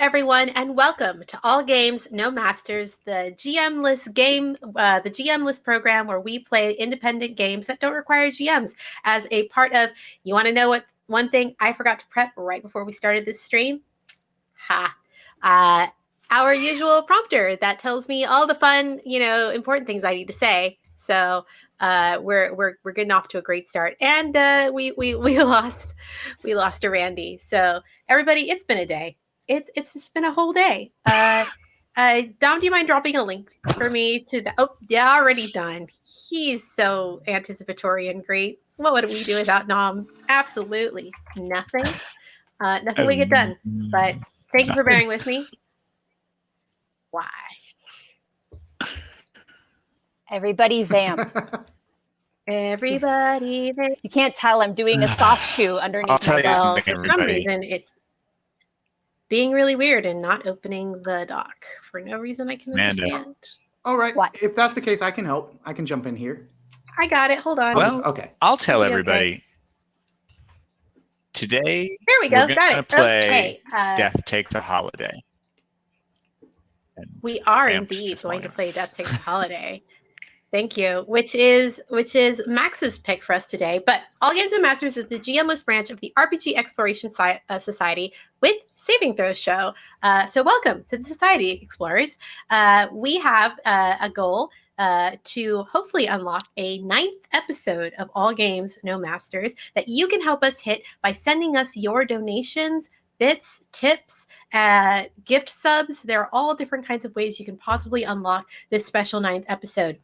everyone, and welcome to All Games No Masters, the GM-less game, uh, the GM-less program where we play independent games that don't require GMs. As a part of, you want to know what one thing I forgot to prep right before we started this stream? Ha! Uh, our usual prompter that tells me all the fun, you know, important things I need to say. So uh, we're we're we're getting off to a great start, and uh, we we we lost we lost to Randy. So everybody, it's been a day it's it's just been a whole day. Uh, uh, Dom, do you mind dropping a link for me to the? Oh, yeah, already done. He's so anticipatory and great. What would we do without Dom? Absolutely nothing. Uh, nothing um, we get done. But thank you for bearing with me. Why? Everybody vamp. Everybody vamp. You can't tell I'm doing a soft shoe underneath. I'll tell you something, for some reason, it's being really weird and not opening the doc for no reason I can Amanda. understand. All right. What? If that's the case, I can help. I can jump in here. I got it. Hold on. Well, okay. I'll tell everybody. Okay. Today, there we go. We're got it. Play okay. uh, Death Takes a Holiday. And we are indeed going to play Death Takes a Holiday. Thank you. Which is which is Max's pick for us today. But All Games No Masters is the GMless branch of the RPG Exploration si- uh, Society with Saving Throws Show. Uh, so welcome to the Society Explorers. Uh, we have uh, a goal uh, to hopefully unlock a ninth episode of All Games No Masters that you can help us hit by sending us your donations bits, tips, uh, gift subs. There are all different kinds of ways you can possibly unlock this special ninth episode.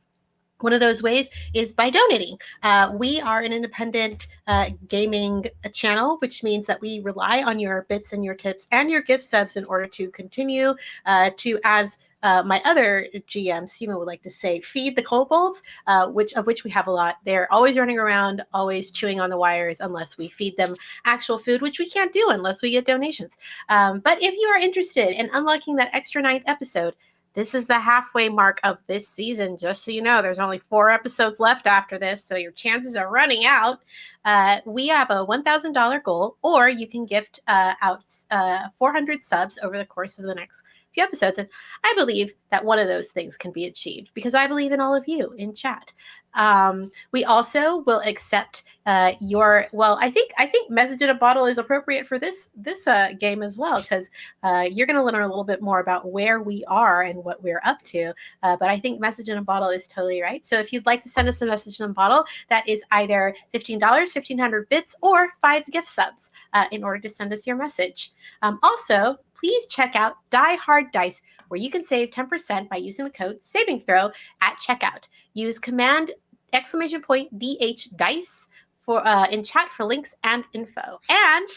One of those ways is by donating. Uh, we are an independent uh, gaming channel, which means that we rely on your bits and your tips and your gift subs in order to continue uh, to, as uh, my other GM, Sima, would like to say, feed the kobolds, uh, which of which we have a lot. They're always running around, always chewing on the wires, unless we feed them actual food, which we can't do unless we get donations. Um, but if you are interested in unlocking that extra ninth episode, this is the halfway mark of this season. Just so you know, there's only four episodes left after this, so your chances are running out. Uh, we have a $1,000 goal, or you can gift uh, out uh, 400 subs over the course of the next few episodes. And I believe that one of those things can be achieved because I believe in all of you in chat. Um, we also will accept uh, your well. I think I think message in a bottle is appropriate for this this uh, game as well because uh, you're going to learn a little bit more about where we are and what we're up to. Uh, but I think message in a bottle is totally right. So if you'd like to send us a message in a bottle, that is either fifteen dollars, fifteen hundred bits, or five gift subs uh, in order to send us your message. Um, also, please check out Die Hard Dice, where you can save 10% by using the code Saving Throw at checkout. Use command exclamation point DH dice for uh, in chat for links and info. And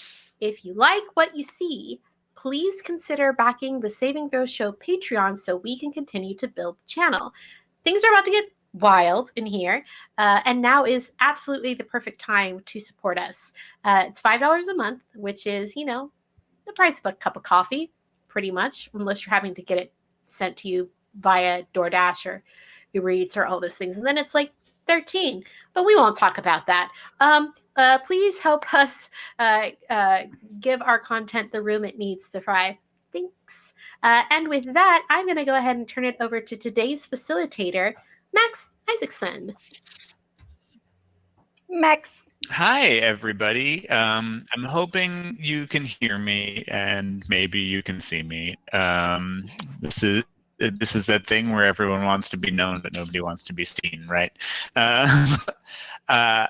if you like what you see, please consider backing the Saving Throw Show Patreon so we can continue to build the channel. Things are about to get wild in here, uh, and now is absolutely the perfect time to support us. Uh, it's five dollars a month, which is you know the price of a cup of coffee, pretty much, unless you're having to get it sent to you via DoorDash or Uber Eats or all those things, and then it's like 13. But we won't talk about that. Um, uh, please help us uh, uh, give our content the room it needs to thrive. Thanks. Uh, and with that, I'm going to go ahead and turn it over to today's facilitator, Max Isaacson. Max. Hi, everybody. Um, I'm hoping you can hear me and maybe you can see me. Um, this is this is that thing where everyone wants to be known but nobody wants to be seen, right? Uh, uh,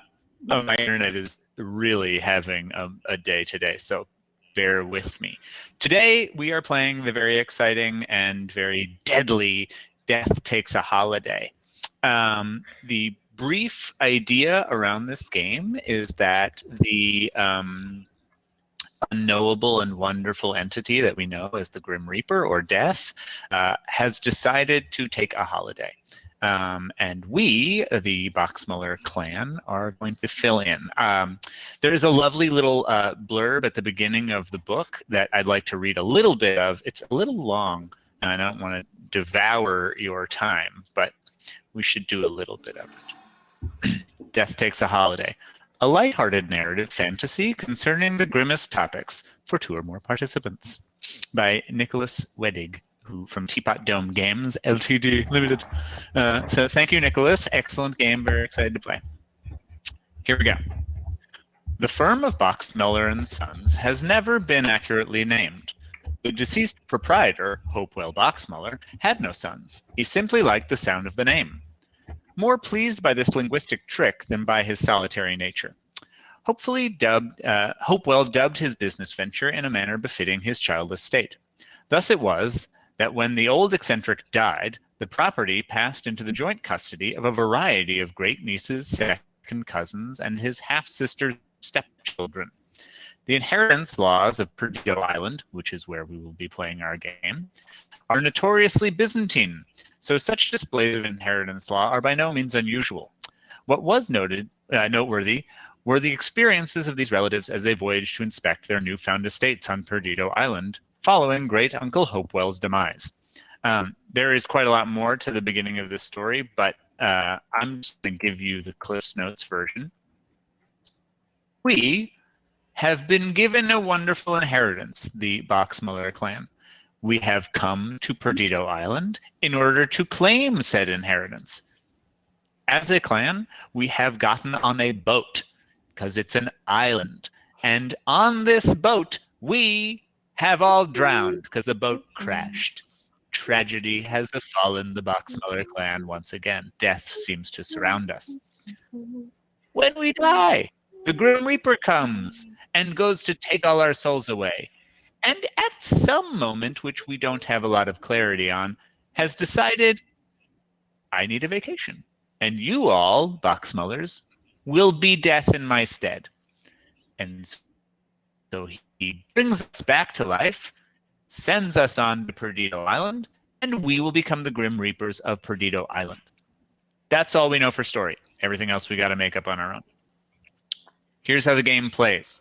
oh, my internet is really having a, a, day today, so bear with me. Today we are playing the very exciting and very deadly Death Takes a Holiday. Um, the brief idea around this game is that the um, unknowable and wonderful entity that we know as the Grim Reaper or Death uh, has decided to take a holiday. Um, and we, the Boxmuller clan, are going to fill in. Um, there's a lovely little uh, blurb at the beginning of the book that I'd like to read a little bit of. It's a little long, and I don't want to devour your time, but we should do a little bit of it. Death takes a holiday a lighthearted narrative fantasy concerning the grimmest topics for two or more participants. by Nicholas Wedig, who from Teapot Dome Games Ltd Limited. Uh, so thank you, Nicholas. Excellent game. Very excited to play. Here we go. The firm of Boxmeller and Sons has never been accurately named. The deceased proprietor, Hopewell Boxmeller, had no sons. He simply liked the sound of the name. More pleased by this linguistic trick than by his solitary nature. Hopefully dubbed, uh, Hopewell dubbed his business venture in a manner befitting his childless state. Thus it was that when the old eccentric died, the property passed into the joint custody of a variety of great nieces, second cousins, and his half-sister's stepchildren. The inheritance laws of Perdido Island, which is where we will be playing our game, are notoriously Byzantine, so such displays of inheritance law are by no means unusual. What was noted, uh, noteworthy were the experiences of these relatives as they voyaged to inspect their newfound estates on Perdido Island, following great Uncle Hopewell's demise. Um, there is quite a lot more to the beginning of this story, but uh, I'm just going to give you the Cliff's Notes version. We have been given a wonderful inheritance, the Boxmeller clan. We have come to Perdido Island in order to claim said inheritance. As a clan, we have gotten on a boat because it's an island. And on this boat, we have all drowned because the boat crashed. Tragedy has befallen the Boxmeller clan once again. Death seems to surround us. When we die, the Grim Reaper comes and goes to take all our souls away. And at some moment, which we don't have a lot of clarity on, has decided, I need a vacation. And you all, Boxmellers, will be death in my stead. And so he brings us back to life, sends us on to Perdido Island, and we will become the Grim Reapers of Perdido Island. That's all we know for story. Everything else we got to make up on our own. Here's how the game plays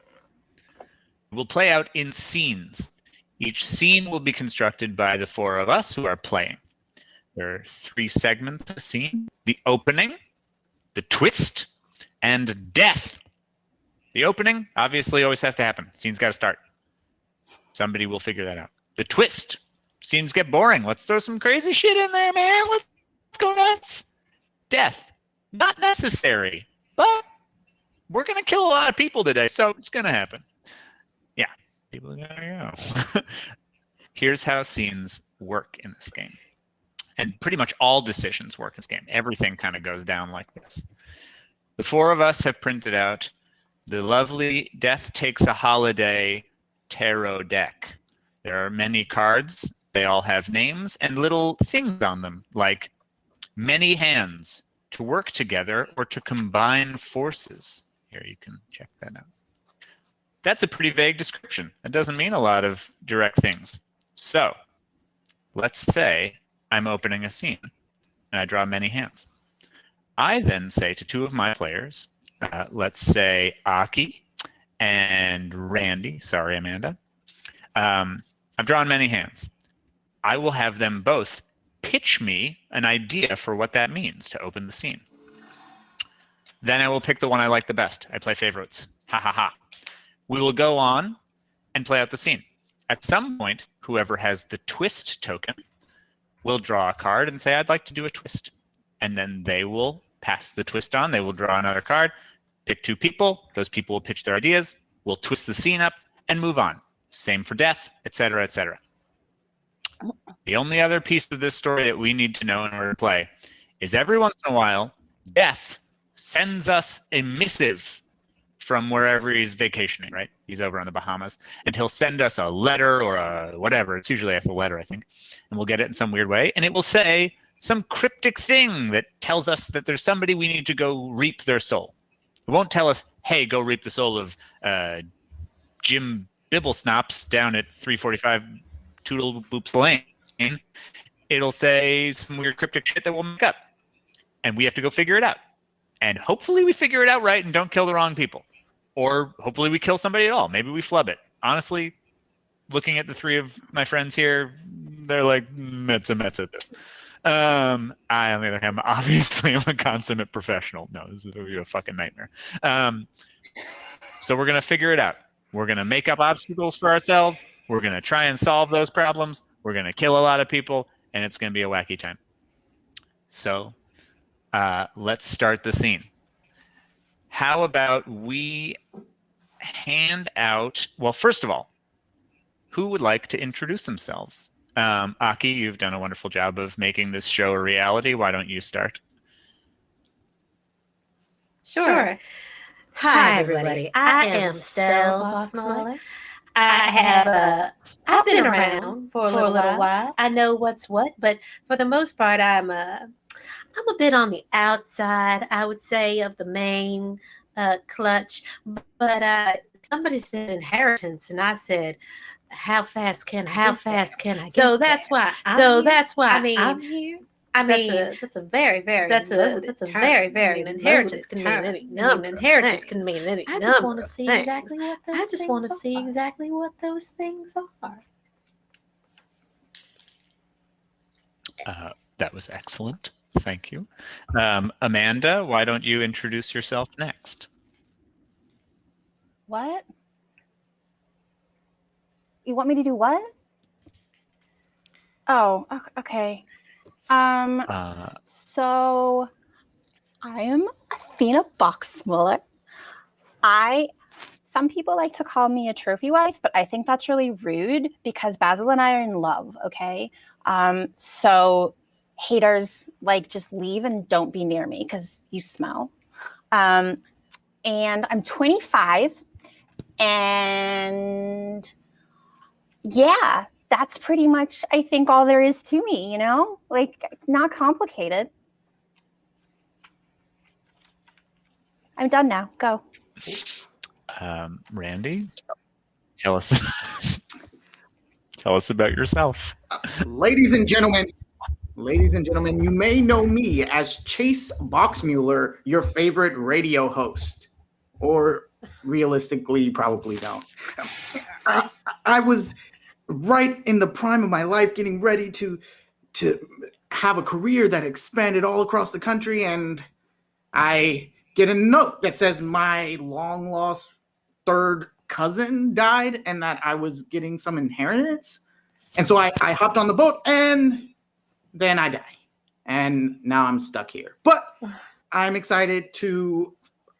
will play out in scenes. Each scene will be constructed by the four of us who are playing. There are three segments of a scene. The opening, the twist, and death. The opening obviously always has to happen. Scene's got to start. Somebody will figure that out. The twist. Scenes get boring. Let's throw some crazy shit in there, man. Let's go nuts. Death. Not necessary, but we're going to kill a lot of people today, so it's going to happen people go. Here's how scenes work in this game. And pretty much all decisions work in this game. Everything kind of goes down like this. The four of us have printed out the lovely Death Takes a Holiday tarot deck. There are many cards. They all have names and little things on them, like many hands, to work together or to combine forces. Here, you can check that out that's a pretty vague description. It doesn't mean a lot of direct things. So let's say I'm opening a scene and I draw many hands. I then say to two of my players, uh, let's say Aki and Randy, sorry, Amanda, um, I've drawn many hands. I will have them both pitch me an idea for what that means to open the scene. Then I will pick the one I like the best. I play favorites. Ha ha ha. We will go on and play out the scene. At some point, whoever has the twist token will draw a card and say, I'd like to do a twist. And then they will pass the twist on. They will draw another card, pick two people. Those people will pitch their ideas. We'll twist the scene up and move on. Same for death, etc., etc. The only other piece of this story that we need to know in order to play is every once in a while, death sends us a missive from wherever he's vacationing, right? He's over on the Bahamas, and he'll send us a letter or a whatever. It's usually a letter, I think, and we'll get it in some weird way, and it will say some cryptic thing that tells us that there's somebody we need to go reap their soul. It won't tell us, hey, go reap the soul of uh, Jim Bibblesnops down at 345 Toodle Boops Lane. It'll say some weird cryptic shit that we'll make up, and we have to go figure it out. And hopefully we figure it out right and don't kill the wrong people or hopefully we kill somebody at all. Maybe we flub it. Honestly, looking at the three of my friends here, they're like Metza Metza at this. Um, I, on the other hand, obviously I'm a consummate professional. No, this is a fucking nightmare. Um, so we're gonna figure it out. We're gonna make up obstacles for ourselves. We're going to try and solve those problems. We're going to kill a lot of people, and it's going to be a wacky time. So uh, let's start the scene. How about we hand out, well, first of all, who would like to introduce themselves? Um, Aki, you've done a wonderful job of making this show a reality. Why don't you start? Sure. sure. Hi, everybody. I, I am Stell Boxmuller. I have uh, I've been around for a little, little while. I know what's what, but for the most part, I'm uh, I'm a bit on the outside, I would say, of the main uh, clutch. But uh, somebody said inheritance, and I said, "How fast can how fast can I?" so that's there? why. I'm so here. that's why. I mean, I'm here. I mean, that's a, that's a very, very that's a that's a term. very, very I mean, inheritance can mean any number. I mean, inheritance can mean any. I just want to see things. exactly what those. I just want to see exactly what those things are. Uh, that was excellent. Thank you. Um, Amanda, why don't you introduce yourself next? What? You want me to do what? Oh, okay. Um, uh, so I am Athena Boxmuller. I some people like to call me a trophy wife, but I think that's really rude because Basil and I are in love, okay? Um, so haters like just leave and don't be near me because you smell. Um, and I'm 25 and yeah, that's pretty much, I think, all there is to me, you know? Like, it's not complicated. I'm done now. Go. Um, Randy, tell us tell us about yourself. Uh, ladies and gentlemen, Ladies and gentlemen, you may know me as Chase Boxmuller, your favorite radio host. Or realistically, probably don't. I, I, was right in the prime of my life getting ready to to have a career that expanded all across the country and I get a note that says my long lost third cousin died and that I was getting some inheritance. And so I, I hopped on the boat and then I die. And now I'm stuck here. But I'm excited to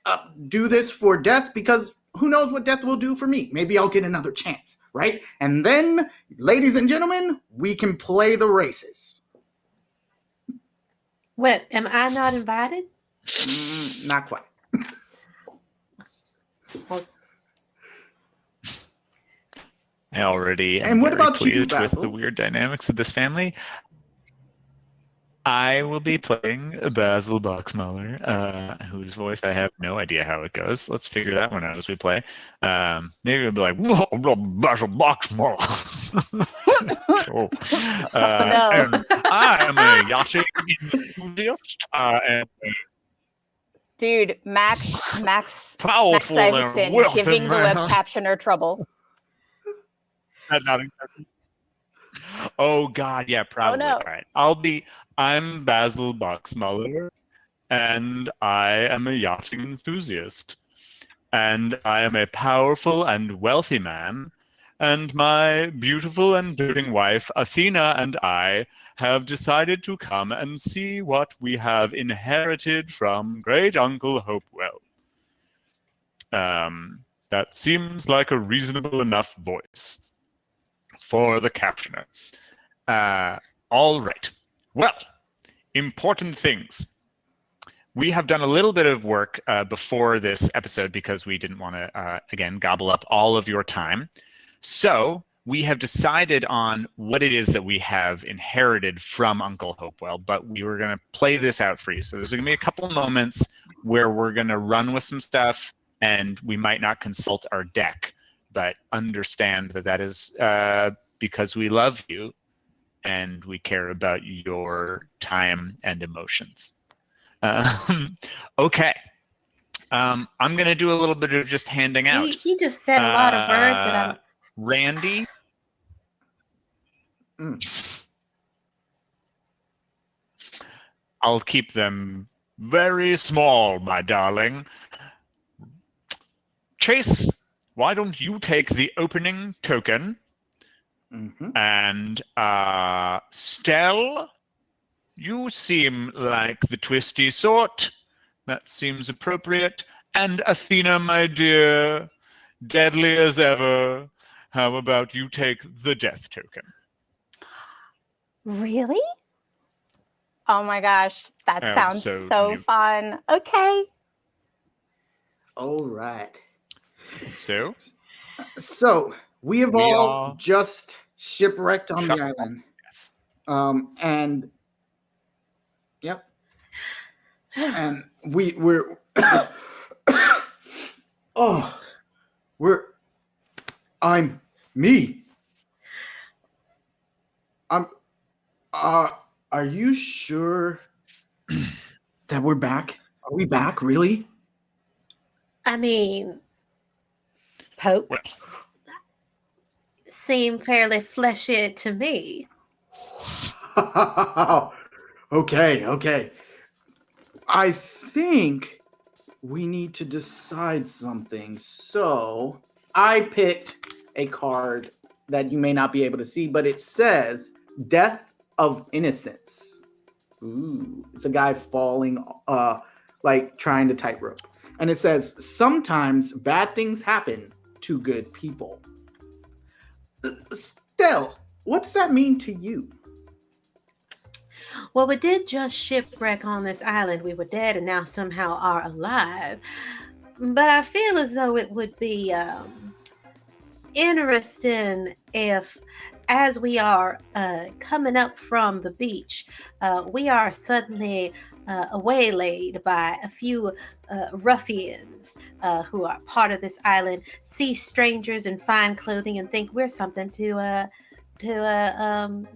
uh, do this for death because who knows what death will do for me? Maybe I'll get another chance, right? And then, ladies and gentlemen, we can play the races. What? Am I not invited? Mm, not quite. I already am and what about pleased you, with the weird dynamics of this family. I will be playing Basil Boxmuller, uh, whose voice I have no idea how it goes. Let's figure that one out as we play. Um, maybe I'll be like, Whoa, Basil Boxmuller. oh. uh, no. and I am a yachting enthusiast. Uh, and Dude, Max, Max, Powerful Max Isaacson giving the web captioner trouble. That's not exactly. Oh God, yeah, probably. Oh, no. All right, I'll be. I'm Basil Boxmuller, and I am a yachting enthusiast, and I am a powerful and wealthy man. And my beautiful and doting wife, Athena, and I have decided to come and see what we have inherited from great uncle Hopewell. Um, that seems like a reasonable enough voice for the captioner. Uh, all right. Well, important things. We have done a little bit of work uh, before this episode because we didn't want to, uh, again, gobble up all of your time. So we have decided on what it is that we have inherited from Uncle Hopewell, but we were going to play this out for you. So there's going to be a couple moments where we're going to run with some stuff and we might not consult our deck but understand that that is uh, because we love you and we care about your time and emotions. Um, okay. Um, I'm going to do a little bit of just handing out. He, he just said a lot of words that I'm. Uh, Randy. Mm. I'll keep them very small, my darling. Chase why don't you take the opening token Mm-hmm. And uh, Stell, you seem like the twisty sort. That seems appropriate. And Athena, my dear, deadly as ever. How about you take the death token? Really? Oh my gosh, that sounds so, so fun. Okay. All right. So? So, we have we all just shipwrecked on the island. Um, and yep. And we we're oh we're I'm me. I'm uh are you sure that we're back? Are we back really? I mean Pope well. seem fairly fleshy to me. okay, okay. I think we need to decide something. So I picked a card that you may not be able to see, but it says Death of Innocence. Ooh, it's a guy falling, uh, like trying to tightrope. And it says, sometimes bad things happen to good people. Stell, what does that mean to you? Well, we did just shipwreck on this island. We were dead and now somehow are alive. But I feel as though it would be um, interesting if, as we are uh, coming up from the beach, uh, we are suddenly uh, waylaid by a few uh, ruffians uh, who are part of this island, see strangers in fine clothing, and think we're something to uh, to uh, um,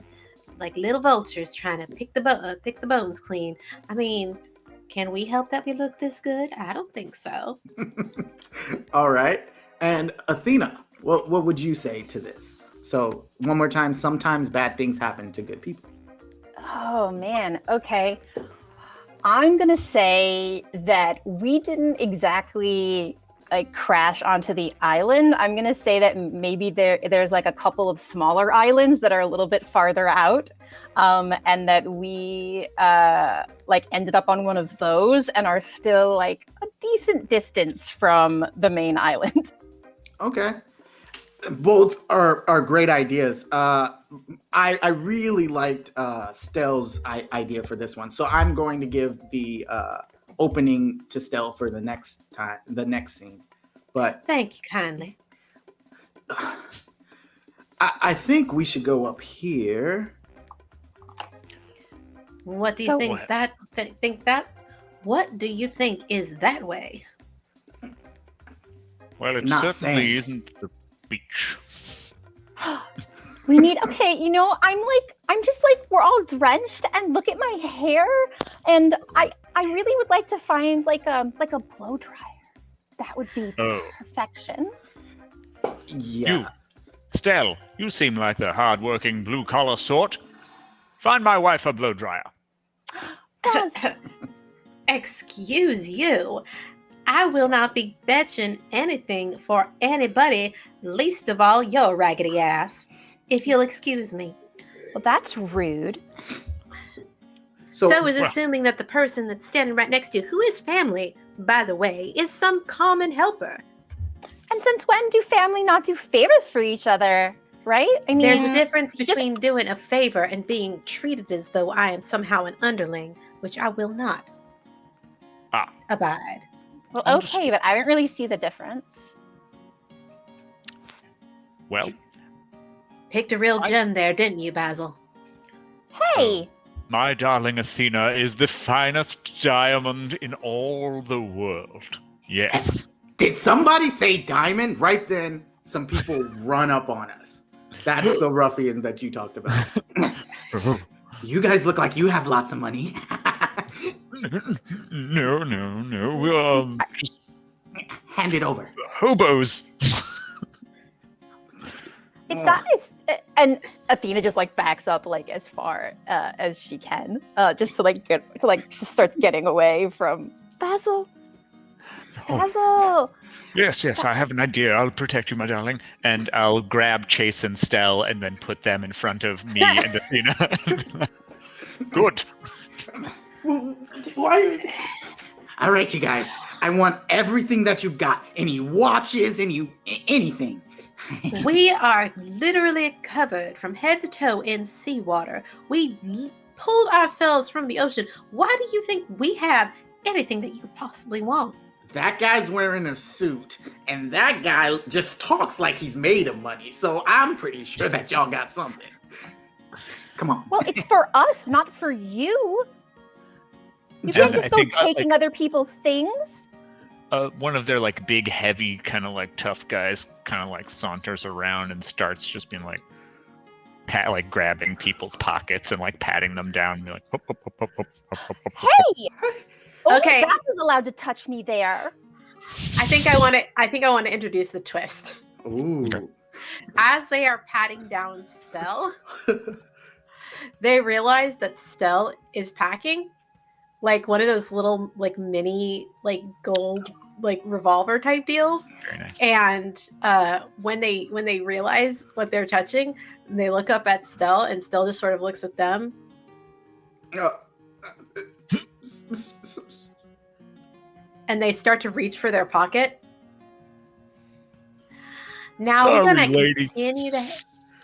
like little vultures trying to pick the bo- uh, pick the bones clean. I mean, can we help that we look this good? I don't think so. All right. And Athena, what what would you say to this? So one more time, sometimes bad things happen to good people. Oh man. Okay. I'm gonna say that we didn't exactly like crash onto the island. I'm gonna say that maybe there there's like a couple of smaller islands that are a little bit farther out, um, and that we uh, like ended up on one of those and are still like a decent distance from the main island. Okay, both are are great ideas. Uh, I I really liked uh, Stell's idea for this one, so I'm going to give the uh, opening to Stell for the next time, the next scene. But thank you kindly. I, I think we should go up here. What do you think what? that th- think that? What do you think is that way? Well, it Not certainly saying. isn't the beach. we need okay you know i'm like i'm just like we're all drenched and look at my hair. And i i really would like to find like a like a blow dryer. That would be oh. perfection. Yeah. You stell you seem like the hard-working blue-collar sort. Find my wife a blow dryer. Excuse you I will not be betching anything for anybody, least of all your raggedy ass if you'll excuse me. Well, that's rude. So, so is assuming that the person that's standing right next to you, who is family, by the way, is some common helper. And since when do family not do favors for each other? Right? I mean, there's a difference between just... doing a favor and being treated as though I am somehow an underling, which I will not ah. abide. Well, okay, but I didn't really see the difference. Well, Picked a real gem there, didn't you, Basil? Hey! Oh, my darling Athena is the finest diamond in all the world. Yes. Did somebody say diamond? Right then, some people run up on us. That's the ruffians that you talked about. you guys look like you have lots of money. no, no, no. Um, just hand it over. Hobos. It's not as and Athena just like backs up like as far uh, as she can, uh, just to like get to like just starts getting away from Basil. Basil. Yes, yes, I have an idea. I'll protect you, my darling. And I'll grab Chase and Stell and then put them in front of me and Athena. Good. Why? All right, you guys. I want everything that you've got. Any watches, any anything. we are literally covered from head to toe in seawater. We pulled ourselves from the ocean. Why do you think we have anything that you could possibly want? That guy's wearing a suit, and that guy just talks like he's made of money. So I'm pretty sure that y'all got something. Come on. Well, it's for us, not for you. You can't just go uh, taking like, other people's things. Uh, one of their like big, heavy, kind of like tough guys, kind of like saunters around and starts just being like, pat, like grabbing people's pockets and like patting them down. And like, hop, hop, hop, hey, oh, okay, that was allowed to touch me there. I think I want to. I think I want to introduce the twist. Ooh. As they are patting down Stell, they realize that Stell is packing like one of those little like mini like gold like revolver type deals. Very nice. And uh, when they when they realize what they're touching, they look up at Stell, and Stell just sort of looks at them. Uh, and they start to reach for their pocket. Now Sorry, we're gonna lady. continue to.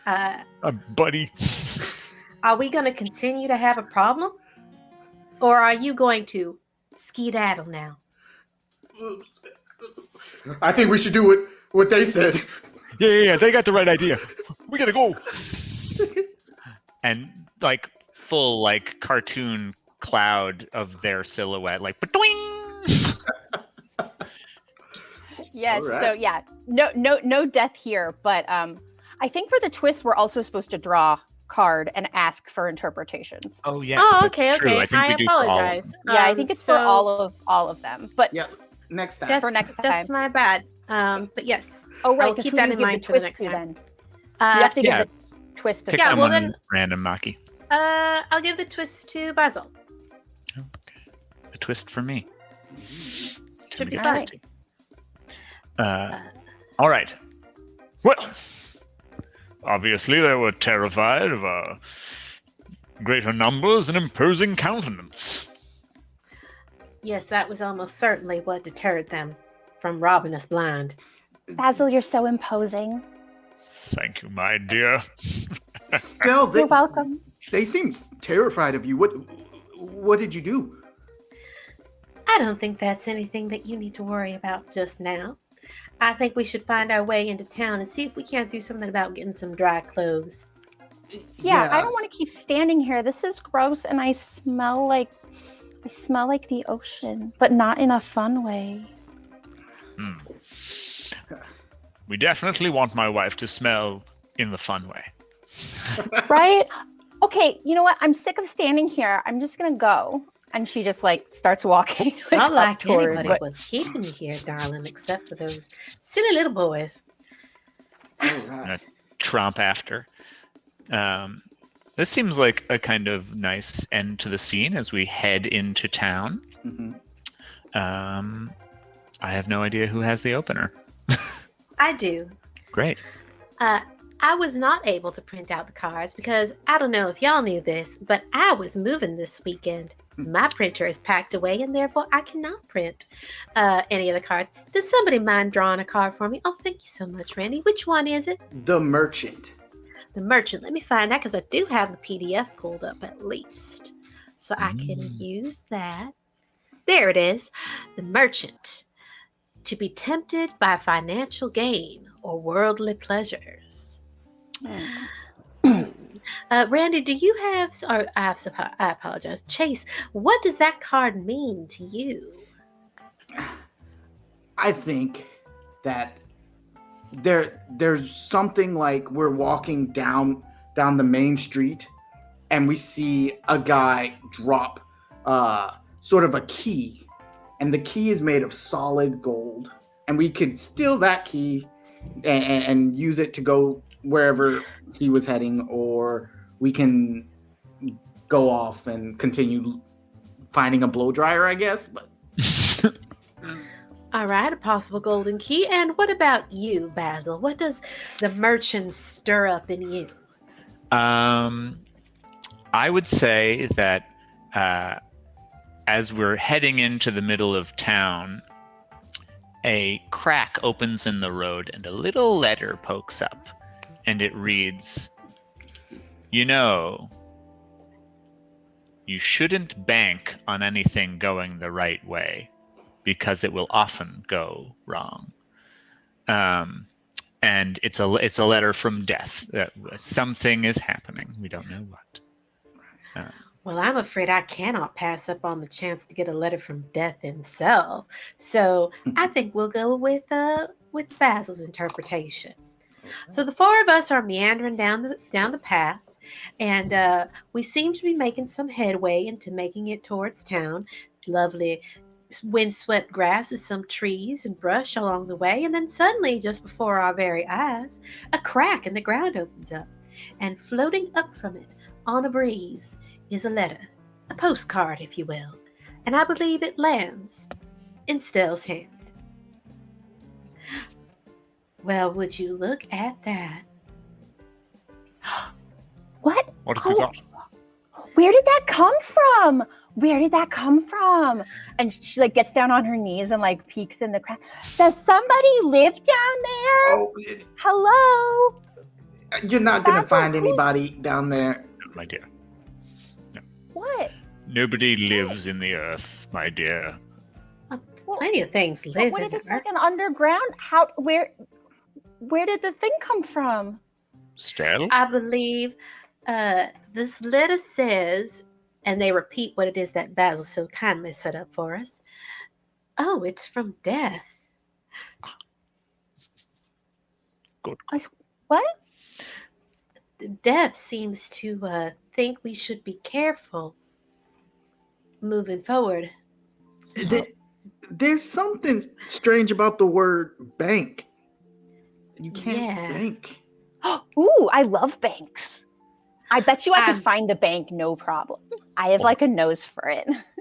Uh, uh, buddy. Are we gonna continue to have a problem, or are you going to skedaddle now? I think we should do what what they said. Yeah, yeah, yeah. They got the right idea. We gotta go. and like full like cartoon cloud of their silhouette, like yes. Right. So yeah, no, no, no death here. But um, I think for the twist, we're also supposed to draw card and ask for interpretations. Oh yes. Oh okay, okay. I, I apologize. Um, yeah, I think it's so... for all of all of them. But yeah, next time. Just, for next time. That's my bad. Um, but yes. Oh right, keep that in mind for the next time. Then uh, you have to yeah. give the twist to Pick yeah, someone well then, random, Maki. Uh, I'll give the twist to Basil. Okay. A twist for me. Should be fine. Uh, uh, all right. Well, obviously they were terrified of our greater numbers and imposing countenance. Yes, that was almost certainly what deterred them from robbing us blind. Basil, you're so imposing. Thank you, my dear. Stell, they, you're welcome. They seem terrified of you. What what did you do? I don't think that's anything that you need to worry about just now. I think we should find our way into town and see if we can't do something about getting some dry clothes. Yeah, yeah. I don't want to keep standing here. This is gross and I smell like I smell like the ocean, but not in a fun way. Hmm. We definitely want my wife to smell in the fun way. right? Okay, you know what? I'm sick of standing here. I'm just gonna go. And she just like starts walking. Like, Not like anybody what... was keeping you here, darling, except for those silly little boys. Right. Trump after. Um, this seems like a kind of nice end to the scene as we head into town. Mm-hmm. Um, I have no idea who has the opener. I do. Great. Uh, I was not able to print out the cards because I don't know if y'all knew this, but I was moving this weekend. My printer is packed away, and therefore I cannot print uh, any of the cards. Does somebody mind drawing a card for me? Oh, thank you so much, Randy. Which one is it? The Merchant. The Merchant. Let me find that because I do have the PDF pulled up at least. So I can mm. use that. There it is. The Merchant. To be tempted by financial gain or worldly pleasures. Mm. Uh, Randy, do you have, or I, have, I apologize, Chase, what does that card mean to you? I think that there there's something like we're walking down down the main street and we see a guy drop uh sort of a key and the key is made of solid gold and we could steal that key and, and use it to go wherever he was heading, or we can go off and continue finding a blow dryer, I guess. But All right, a possible golden key. And what about you, Basil? What does the merchant stir up in you? Um, I would say that uh, as we're heading into the middle of town, a crack opens in the road and a little letter pokes up, and it reads, You know, you shouldn't bank on anything going the right way because it will often go wrong. Um, and it's a it's a letter from death that something is happening. We don't know what. Uh, well, I'm afraid I cannot pass up on the chance to get a letter from death himself. So I think we'll go with uh with Basil's interpretation. So the four of us are meandering down the down the path, and uh, we seem to be making some headway into making it towards town. Lovely windswept grass and some trees and brush along the way, and then suddenly, just before our very eyes, a crack in the ground opens up, and floating up from it on a breeze is a letter, a postcard, if you will, and I believe it lands in Stell's hand. Well, would you look at that? What? What have oh, we got? Where did that come from? where did that come from? And she like gets down on her knees and like peeks in the crack. Does somebody live down there? Oh, Hello? You're not going to find anybody down there. No, my dear. No. What? Nobody lives in the earth, my dear. Uh, plenty of things live what in if it's like an underground? How, where, where did the thing come from? Stell? I believe uh, this letter says and they repeat what it is that Basil so kindly set up for us. Oh, it's from death. Good. I, What? Death seems to uh, think we should be careful moving forward. There's something strange about the word bank. You can't yeah. bank. Ooh, I love banks. I bet you I um, could find the bank no problem. I have like a nose for it.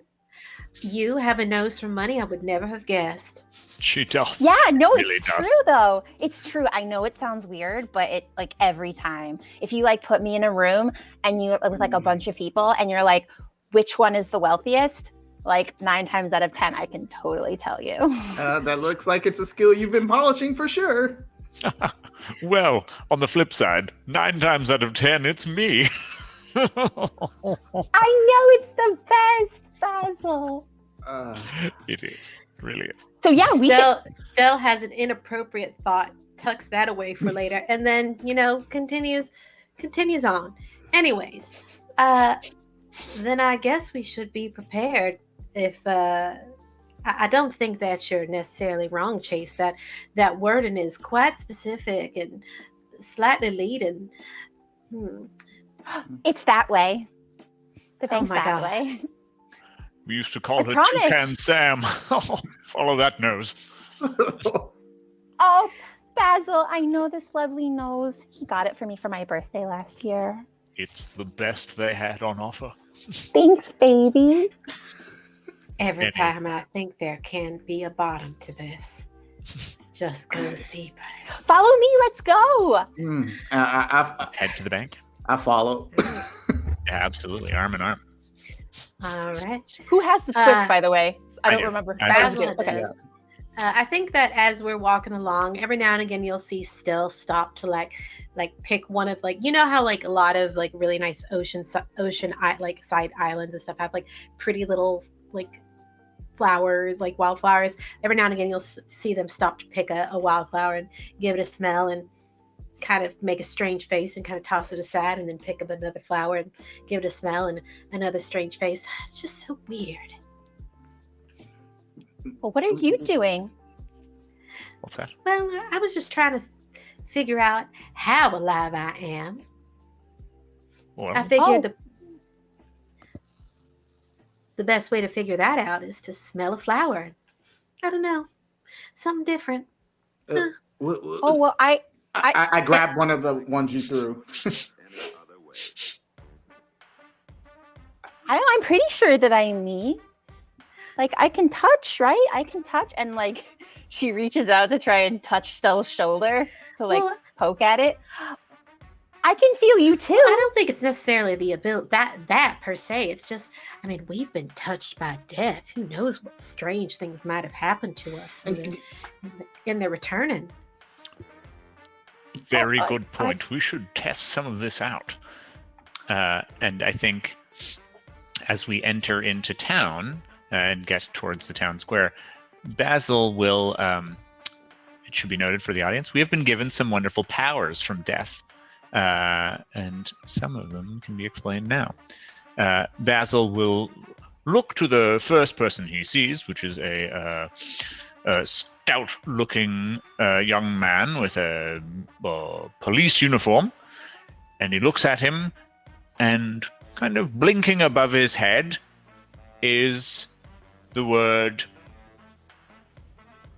You have a nose for money I would never have guessed. She does. Yeah, no, really it's does. true though. It's true. I know it sounds weird, but it like every time. If you like put me in a room and you with like a bunch of people and you're like, which one is the wealthiest? Like nine times out of ten, I can totally tell you. Uh, that looks like it's a skill you've been polishing for sure. well, on the flip side, nine times out of ten, it's me. I know it's the best, Basil. Uh, it is, really is. So yeah, we still should... still has an inappropriate thought, tucks that away for later, and then you know continues continues on. Anyways, uh, then I guess we should be prepared if uh I don't think that you're necessarily wrong, Chase. That that wording is quite specific and slightly leading. Hmm. It's that way. The thing's oh that God. way. We used to call I her promise. Toucan Sam. Follow that nose. oh, Basil, I know this lovely nose. He got it for me for my birthday last year. It's the best they had on offer. Thanks, baby. Every time I think there can be a bottom to this, just goes deeper. Follow me. Let's go. Mm, I, I, I, Head to the bank. I follow. yeah, absolutely, arm in arm. All right. Who has the twist, uh, by the way? I don't do. remember. Basil okay. Uh, I think that as we're walking along, every now and again you'll see Stell stop to like, like pick one of like you know how like a lot of like really nice ocean ocean like side islands and stuff have like pretty little like flowers, like wildflowers. Every now and again, you'll see them stop to pick a, a, wildflower and give it a smell and kind of make a strange face and kind of toss it aside and then pick up another flower and give it a smell and another strange face. It's just so weird. Well, what are you doing? What's that? Well, I was just trying to figure out how alive I am. Well, I figured oh. the the best way to figure that out is to smell a flower. I don't know, something different. Uh, huh. oh well, I I, I, I grabbed one of the ones you threw. I, I'm pretty sure that I'm me. Like I can touch, right? I can touch, and like she reaches out to try and touch Stella's shoulder to like well, poke at it. I can feel you too. I don't think it's necessarily the ability that that per se. It's just, I mean, we've been touched by death. Who knows what strange things might have happened to us, I mean, and they're returning. Very oh, good I, point. I, we should test some of this out. Uh, and I think as we enter into town and get towards the town square, Basil will. Um, it should be noted for the audience, we have been given some wonderful powers from death uh, and some of them can be explained now. Uh, Basil will look to the first person he sees, which is a, uh, a stout-looking uh, young man with a police uniform, and he looks at him, and kind of blinking above his head is the word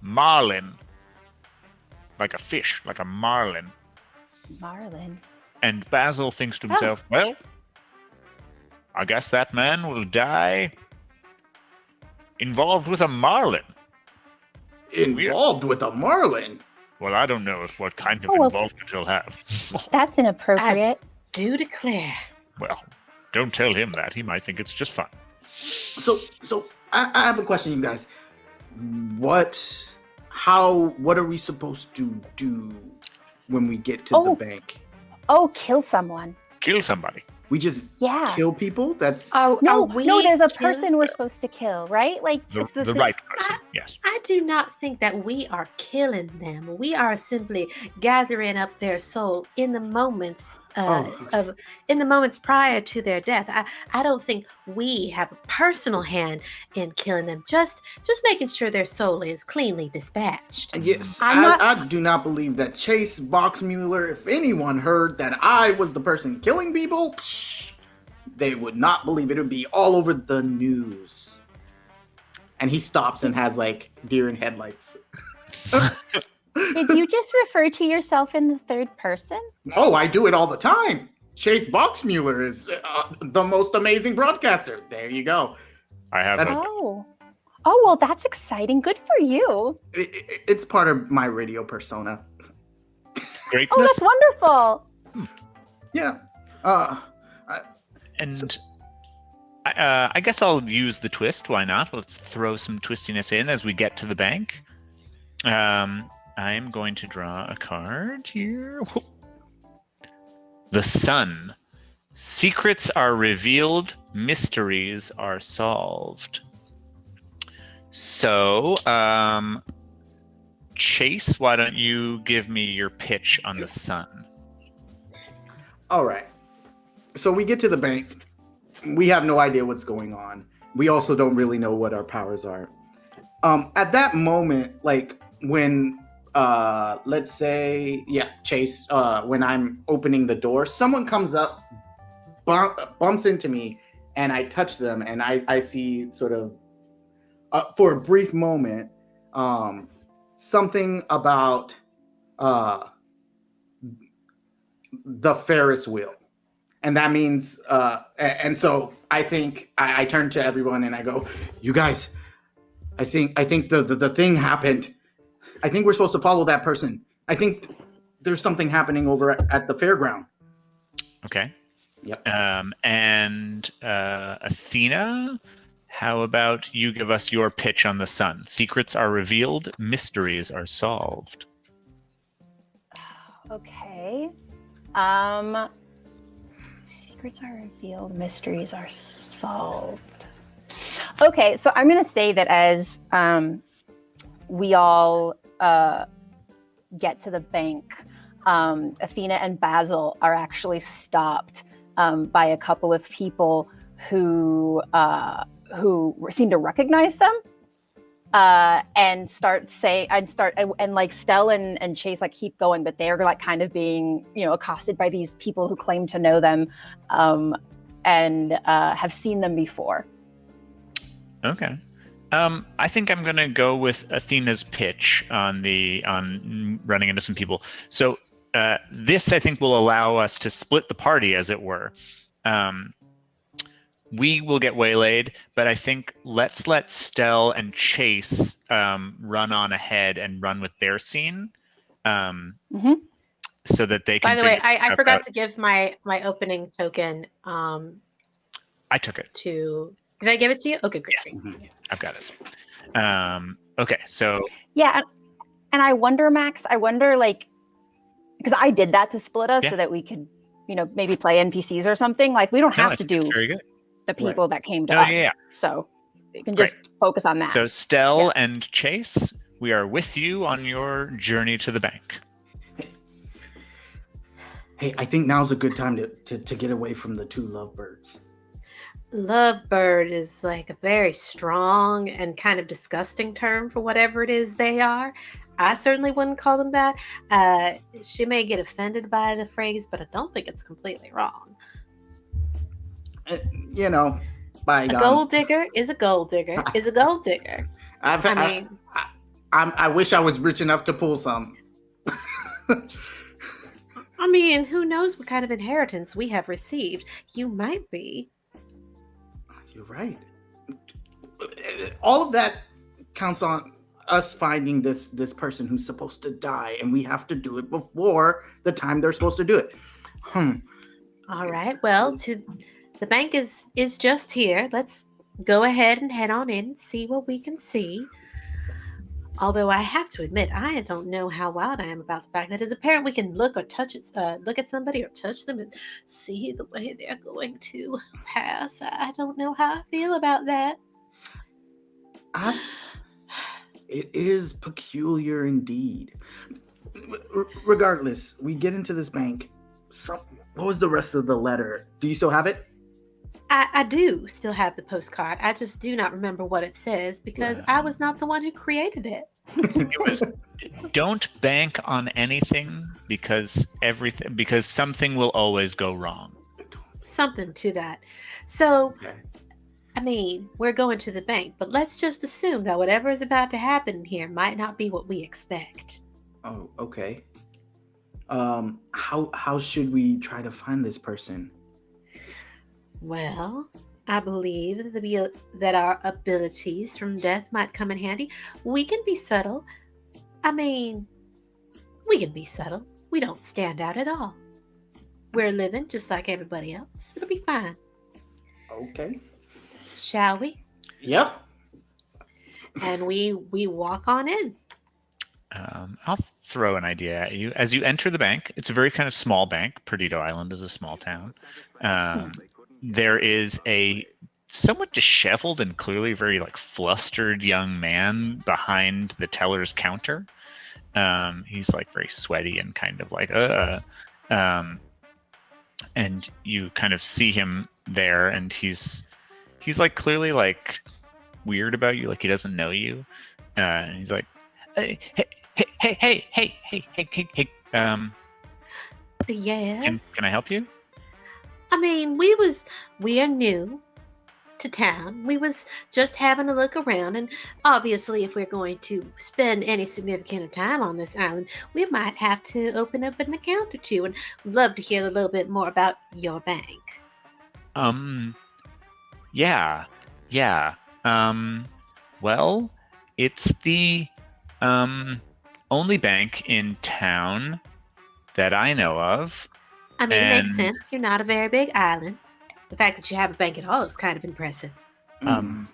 marlin, like a fish, like a marlin. Marlin. And Basil thinks to oh. himself, oh. well, I guess that man will die involved with a marlin. Involved with a marlin? Well, I don't know if what kind of oh, well, involvement he'll have. that's inappropriate. I do declare. Well, don't tell him that. He might think it's just fun. So, so I, I have a question, you guys. What, how, what are we supposed to do when we get to oh. the bank? Oh, kill someone. Kill somebody. We just yeah. kill people. That's oh no, no. There's a person we're supposed to kill, right? Like the, the, the right person. I, yes. I do not think that we are killing them. We are simply gathering up their soul in the moments uh, oh, okay. of in the moments prior to their death. I, I don't think we have a personal hand in killing them. Just just making sure their soul is cleanly dispatched. Yes, I, not, I, do not believe that Chase Boxmuller. If anyone heard that I was the person killing people, psh, they would not believe it. It would be all over the news. And he stops and has like deer in headlights. Did you just refer to yourself in the third person? Oh, I do it all the time. Chase Boxmuller is uh, the most amazing broadcaster. There you go. I have. oh. Oh, well, that's exciting. Good for you. It, it, it's part of my radio persona. Greatness. Oh, that's wonderful. Hmm. Yeah. Uh, I, and uh, I guess I'll use the twist. Why not? Let's throw some twistiness in as we get to the bank. Um, I'm going to draw a card here. The Sun. Secrets are revealed, mysteries are solved. So, um, Chase, why don't you give me your pitch on the sun? All right. So we get to the bank. We have no idea what's going on. We also don't really know what our powers are. Um, at that moment, like when uh let's say yeah chase uh when i'm opening the door someone comes up bump, bumps into me and i touch them and i i see sort of uh, for a brief moment um something about uh the ferris wheel. And that means uh and so i think i, I turn to everyone and i go you guys i think i think the the, the thing happened I think we're supposed to follow that person. I think there's something happening over at, at the fairground. Okay. Yep. Um, and uh, Athena, how about you give us your pitch on the sun? Secrets are revealed, mysteries are solved. Okay. Um, secrets are revealed, mysteries are solved. Okay, so I'm going to say that as um, we all uh, get to the bank, um, Athena and Basil are actually stopped um, by a couple of people who uh, who seem to recognize them uh, and start say and start and, like Stell and, and Chase like keep going, but they're like kind of being you know accosted by these people who claim to know them um, and uh, have seen them before. Okay. Um, I think I'm going to go with Athena's pitch on the on running into some people. So uh, this, I think, will allow us to split the party, as it were. Um, we will get waylaid, but I think let's let Stell and Chase um, run on ahead and run with their scene, um, mm-hmm. so that they can. By the way, I, I forgot out. to give my my opening token. Um, I took it to. Did I give it to you? Okay, great. Yes. Mm-hmm. I've got it. Um, okay, so yeah, and I wonder, Max. I wonder, like, because I did that to split us yeah. so that we could, you know, maybe play NPCs or something. Like, we don't have no, to do very good the people right. that came to oh, us. Yeah. So you can just Great. focus on that. So Stell yeah. and Chase, we are with you on your journey to the bank. Hey, I think now's a good time to, to, to get away from the two lovebirds. Lovebird is like a very strong and kind of disgusting term for whatever it is they are. I certainly wouldn't call them that. Uh, she may get offended by the phrase, but I don't think it's completely wrong you know, by a gold digger is a gold digger is a gold digger. I've, I mean, I, I, I, wish I was rich enough to pull some. I mean, who knows what kind of inheritance we have received? You might be. You're right. All of that counts on us finding this this person who's supposed to die, and we have to do it before the time they're supposed to do it. Hmm. All right. Well, to the bank is is just here. Let's go ahead and head on in see what we can see. Although I have to admit, I don't know how wild I am about the fact that as a parent we can look or touch it, uh, look at somebody or touch them and see the way they're going to pass. I don't know how I feel about that. I, it is peculiar indeed. R- regardless, we get into this bank. Some, what was the rest of the letter? Do you still have it? I, I, do still have the postcard. I just do not remember what it says because yeah. I was not the one who created it. It was don't bank on anything because everything because something will always go wrong. Something to that. So okay. I mean, we're going to the bank, but let's just assume that whatever is about to happen here might not be what we expect. Oh, okay. Um how how should we try to find this person? Well, I believe that, the, that our abilities from death might come in handy. We can be subtle. I mean, we can be subtle. We don't stand out at all. We're living just like everybody else. It'll be fine. Okay. Shall we? Yep. And we we walk on in. Um, I'll throw an idea at you. As you enter the bank, it's a very kind of small bank. Perdido Island is a small town. Um, there is a somewhat disheveled and clearly very like flustered young man behind the teller's counter. Um, he's like very sweaty and kind of like uh, um, and you kind of see him there, and he's he's like clearly like weird about you, like he doesn't know you, uh, and he's like, hey, hey, hey, hey, hey, hey, hey, hey, hey, um, yes, can, can I help you? I mean, we was we are new to town. We was just having a look around, and obviously, if we're going to spend any significant of time on this island, we might have to open up an account or two. And would love to hear a little bit more about your bank. Um, yeah, yeah. Um, well, it's the um only bank in town that I know of I mean, and, it makes sense. You're not a very big island. The fact that you have a bank at all is kind of impressive. Um,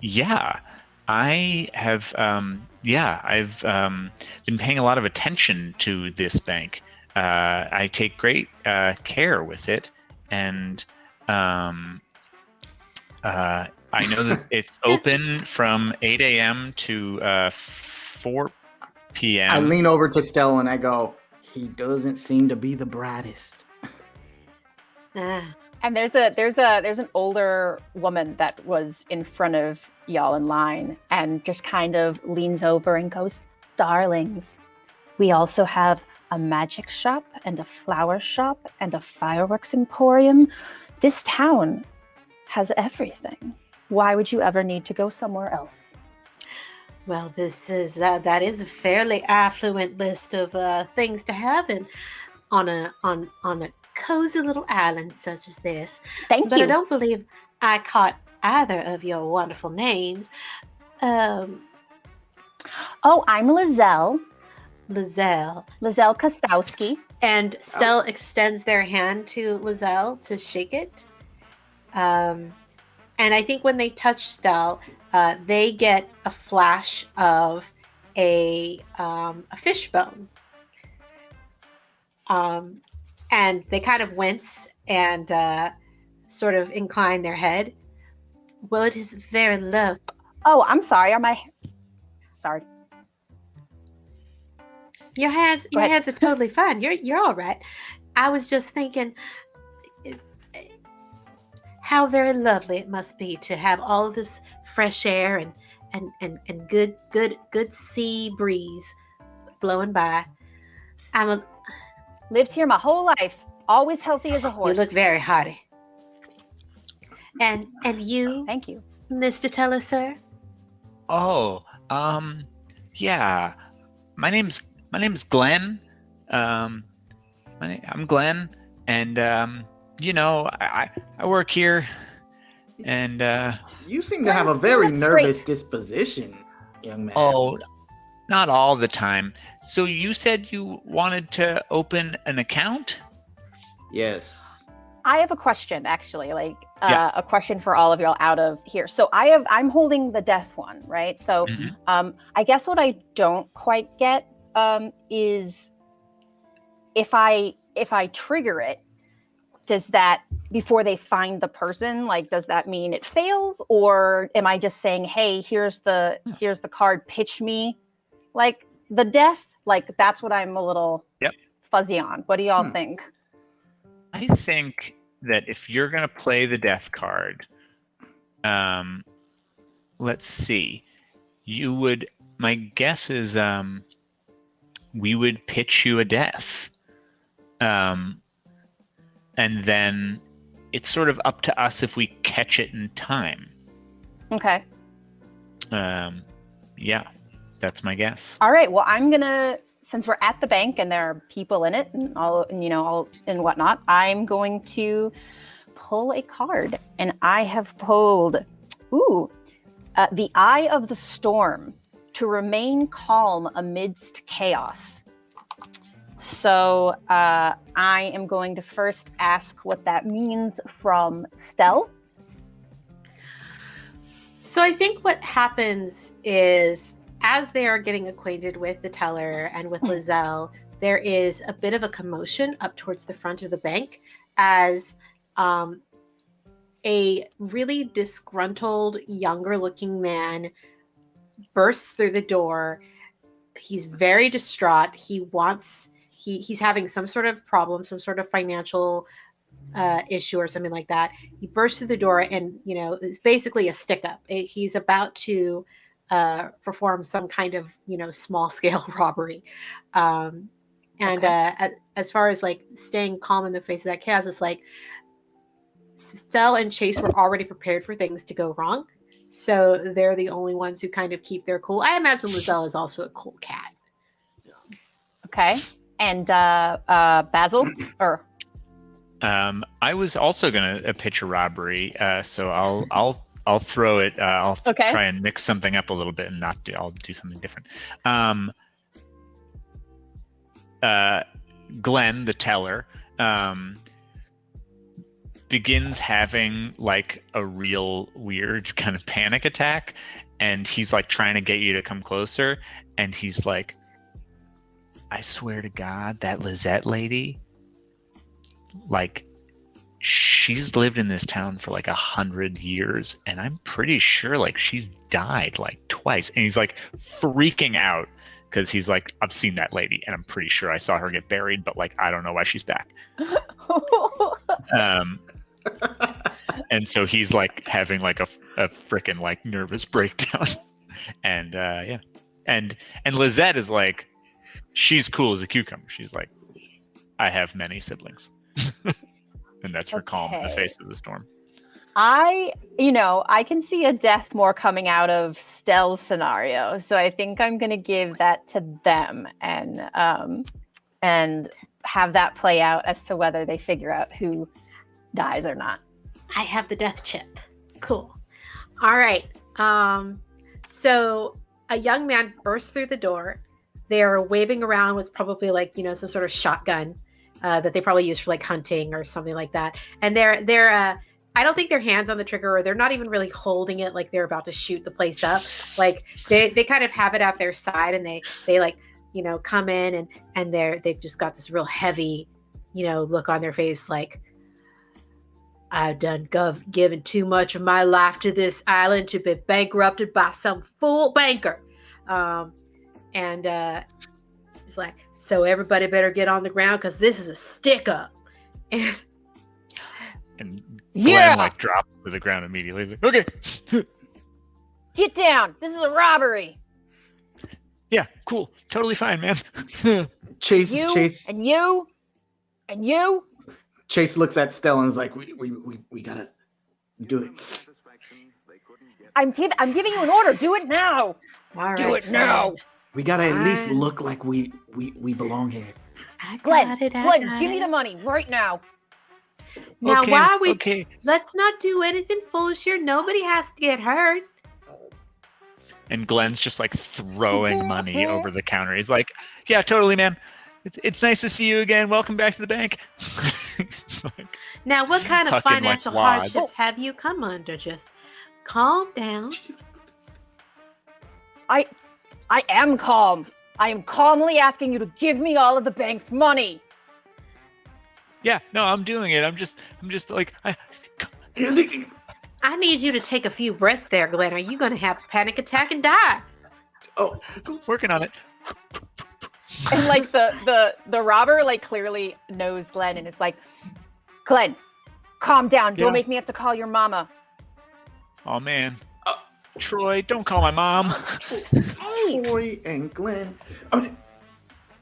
yeah, I have. Um, yeah, I've um, been paying a lot of attention to this bank. Uh, I take great uh, care with it, and um, uh, I know that it's open from 8 a.m. to uh, 4 p.m. I lean over to Stella and I go, he doesn't seem to be the brightest. ah. And there's a there's a there's an older woman that was in front of y'all in line and just kind of leans over and goes, "Darlings, we also have a magic shop and a flower shop and a fireworks emporium. This town has everything. Why would you ever need to go somewhere else?" Well, this is uh, that is a fairly affluent list of uh, things to have in on a on on a cozy little island such as this. Thank but you. I don't believe I caught either of your wonderful names. Um, oh, I'm Lizelle. Lizelle. Lizelle Kostowski. And Stell oh. extends their hand to Lizelle to shake it. Um, and I think when they touch Stell, uh, they get a flash of a um, a fishbone. Um, and they kind of wince and uh, sort of incline their head. Well, it is very low. Oh, I'm sorry. Are my sorry? Your hands, your hands are totally fine. You're you're all right. I was just thinking how very lovely it must be to have all this fresh air and and and, and good good good sea breeze blowing by. I'm a, lived here my whole life, always healthy as a horse. You look very hearty. And and you, thank you, Mr. Teller, sir. Oh, um, yeah. My name's my name's Glenn. Um, my, name, I'm Glenn, and um, you know, I I work here, and uh, you seem to have a very nervous straight. disposition, young man. Oh, not all the time. So you said you wanted to open an account? Yes. I have a question, actually, like uh, yeah. a question for all of y'all out of here. So I have, I'm holding the death one, right? So mm-hmm. um, I guess what I don't quite get um, is if I if I trigger it, does that before they find the person like does that mean it fails or am i just saying hey here's the hmm. here's the card pitch me like the death like that's what i'm a little yep. fuzzy on what do y'all hmm. think i think that if you're going to play the death card um let's see you would my guess is um we would pitch you a death um and then it's sort of up to us if we catch it in time. Okay. Um, yeah, that's my guess. All right. Well, I'm gonna since we're at the bank and there are people in it and all you know all and whatnot. I'm going to pull a card, and I have pulled, ooh, uh, the Eye of the Storm to remain calm amidst chaos. So uh, I am going to first ask what that means from Stell. So I think what happens is as they are getting acquainted with the teller and with hmm. Lizelle, there is a bit of a commotion up towards the front of the bank as um, a really disgruntled, younger looking man bursts through the door. He's very distraught. He wants he he's having some sort of problem, some sort of financial uh, issue or something like that. He bursts through the door and you know it's basically a stick up. It, he's about to uh, perform some kind of you know small scale robbery. Um, and okay. uh, as far as like staying calm in the face of that chaos, it's like Stell and Chase were already prepared for things to go wrong. So they're the only ones who kind of keep their cool. I imagine Lizelle is also a cool cat. Okay and uh, uh, Basil or. Um, I was also going to uh, pitch a robbery, uh, so I'll I'll I'll throw it. Uh, I'll okay. try and mix something up a little bit and not do. I'll do something different. Um, uh, Glenn, the teller, um, begins having like a real weird kind of panic attack, and he's like trying to get you to come closer, and he's like, I swear to God, that Lizette lady, like, she's lived in this town for like a hundred years, and I'm pretty sure like she's died like twice. And he's like freaking out because he's like, I've seen that lady, and I'm pretty sure I saw her get buried, but like, I don't know why she's back. um, and so he's like having like a, a freaking like nervous breakdown, and uh, yeah, and and Lizette is like she's cool as a cucumber. She's like, I have many siblings. and that's her okay. calm in the face of the storm. I, you know, I can see a death more coming out of Stell's scenario. So I think I'm going to give that to them and, um, and have that play out as to whether they figure out who dies or not. I have the death chip. Cool. All right. Um, so a young man bursts through the door. They are waving around what's probably like you know some sort of shotgun uh, that they probably use for like hunting or something like that. And they're they're uh, I don't think their hands on the trigger or they're not even really holding it like they're about to shoot the place up. Like they they kind of have it at their side and they they like you know come in and and they're they've just got this real heavy you know look on their face like I've done gov- given too much of my life to this island to be bankrupted by some fool banker. Um, and uh, it's like, so everybody better get on the ground because this is a stick up. and Glenn yeah. like drops to the ground immediately. He's like, okay. get down. This is a robbery. Yeah, cool. Totally fine, man. Chase, you, Chase. And you, and you, Chase looks at Stella and is like, "We we we, we gotta do it." I'm give, I'm giving you an order. Do it now. All do right, it now. We gotta at least look like we we we belong here. Glenn, it, Glenn, give me the money right now. Now, okay, why we? Okay. Let's not do anything foolish here. Nobody has to get hurt. And Glenn's just like throwing money over the counter. He's like, "Yeah, totally, man. It's, it's nice to see you again. Welcome back to the bank." like now, what kind of financial like hardships have you come under? Just calm down. I, I am calm. I am calmly asking you to give me all of the bank's money. Yeah, no, I'm doing it. I'm just, I'm just like, I. I need you to take a few breaths there, Glenn. Are you going to have a panic attack and die? Oh, working on it and like the the the robber like clearly knows Glenn and is like, Glenn, calm down. Don't make me have to call your mama. Oh man. Troy, don't call my mom. Hey. Troy and Glenn. Oh,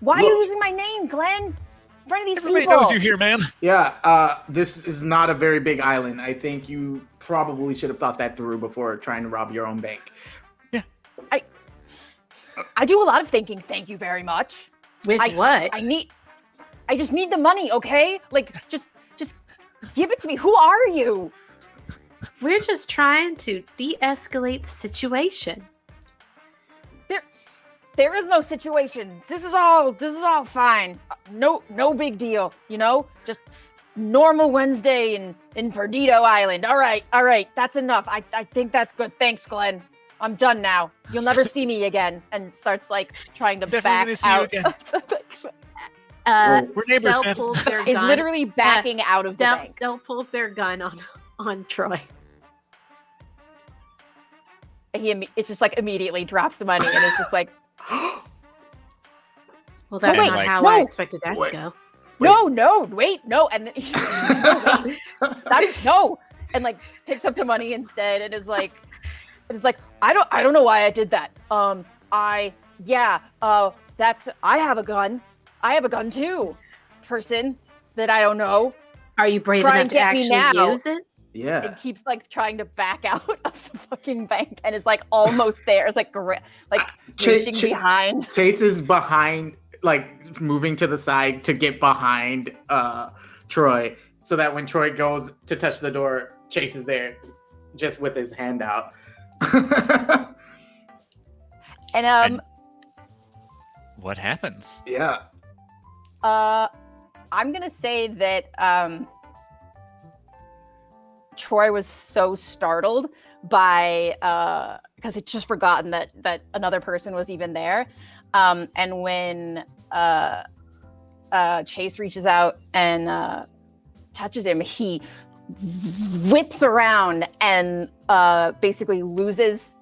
Why look. are you using my name, Glenn? In front of these Everybody people. knows you here, man. Yeah, uh, this is not a very big island. I think you probably should have thought that through before trying to rob your own bank. Yeah. I I do a lot of thinking. Thank you very much. With I, what? I need. I just need the money, okay? Like, just, just give it to me. Who are you? We're just trying to de-escalate the situation. There, there is no situation. This is all. This is all fine. No, no big deal. You know, just normal Wednesday in in Perdido Island. All right, all right. That's enough. I I think that's good. Thanks, Glenn. I'm done now. You'll never see me again. And starts like trying to Definitely back out. uh, We're neighbors, Stell pulls their gun. Is literally backing uh, out of Stell, the bank. Stell pulls their gun on on Troy. He it just like immediately drops the money and it's just like. well, that's wait, not how no. I expected that wait. to go. Wait. No, no, wait, no, and then, no, that, no, and like picks up the money instead and is like, it's like I don't I don't know why I did that. Um I yeah, uh that's I have a gun. I have a gun too. Person that I don't know. Are you brave enough to actually use it? Yeah. And keeps like trying to back out of the fucking bank and is like almost there. It's like gri- like Ch- reaching Ch- behind. Chase is behind, like moving to the side to get behind uh Troy. So that when Troy goes to touch the door, Chase is there just with his hand out. and um and what happens? Yeah. Uh I'm gonna say that um Troy was so startled by uh because it's just forgotten that that another person was even there. Um and when uh uh Chase reaches out and uh touches him, he whips around and uh, basically loses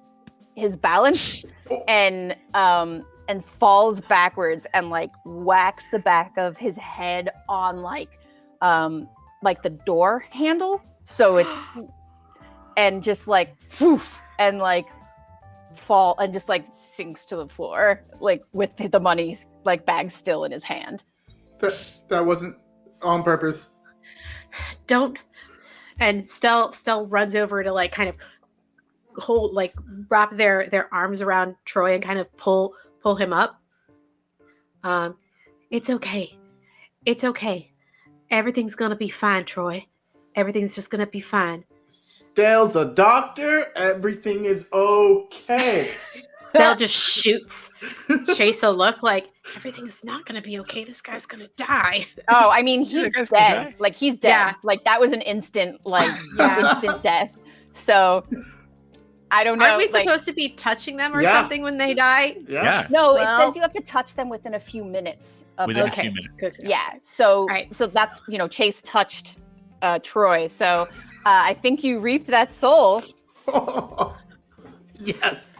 his balance and um, and falls backwards and like whacks the back of his head on like um, like the door handle. So it's and just like poof and like fall and just like sinks to the floor like with the money like bag still in his hand. That that wasn't on purpose. Don't and Stell Stell runs over to like kind of hold like wrap their their arms around Troy and kind of pull pull him up. Um, it's okay, it's okay. Everything's gonna be fine, Troy. Everything's just gonna be fine. Stell's a doctor. Everything is okay. Stell just shoots Chase a look like everything's not going to be okay. This guy's going to die. Oh, I mean, he's dead. Like he's dead. Yeah. Like that was an instant, like yeah. instant death. So I don't know. Aren't we like, supposed to be touching them or yeah. something when they die? Yeah. yeah. No, well, it says you have to touch them within a few minutes. Of, within okay. a few minutes. Yeah. So, right. so that's you know, Chase touched uh, Troy. So uh, I think you reaped that soul. yes,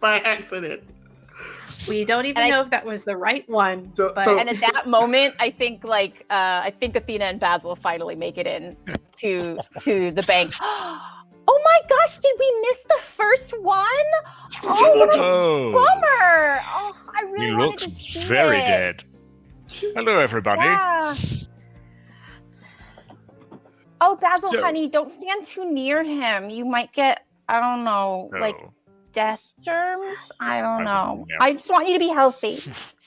by accident. We don't even and know I, if that was the right one. So, but, so, and at so, that moment, I think like uh, I think Athena and Basil finally make it in to to the bank. Oh my gosh, did we miss the first one? Oh, oh. bummer. Oh, I really he looks very it. dead. Hello, everybody. Yeah. Oh, Basil, so, honey, don't stand too near him. You might get, I don't know, no. like death germs. I don't know. Yeah. I just want you to be healthy.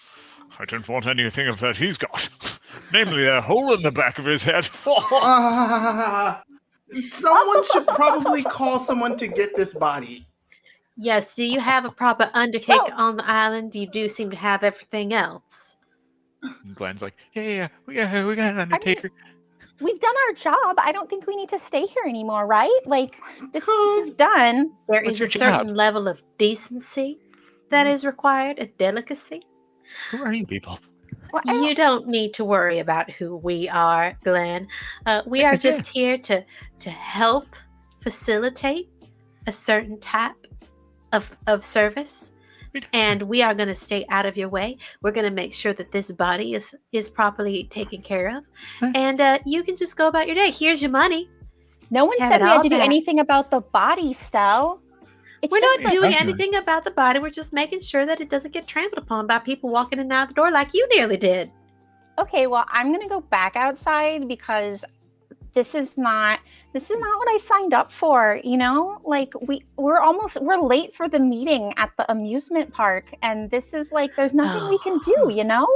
I don't want anything of that he's got. Namely, a hole in the back of his head. uh, someone should probably call someone to get this body. Yes. Do you have a proper undertaker oh. on the island? You do seem to have everything else. And Glenn's like, yeah, yeah, we got, we got an undertaker. I mean, we've done our job. I don't think we need to stay here anymore, right? Like this, this is done. There What's is a certain job? level of decency that mm-hmm. required, a delicacy. Who are you people? Well, you don't need to worry about who we are, Glenn. Uh, we are just here to to help facilitate a certain type of of service and we are going to stay out of your way. We're going to make sure that this body is is properly taken care of, and uh, you can just go about your day. Here's your money. No one Have said we had to do anything about the body, Stell. It's We're not doing anything about the body. We're just making sure that it doesn't get trampled upon by people walking in and out the door like you nearly did. Okay, well, I'm going to go back outside because this is not this is not what I signed up for, you know? Like we we're almost we're late for the meeting at the amusement park and this is like there's nothing oh. we can do, oh. you know?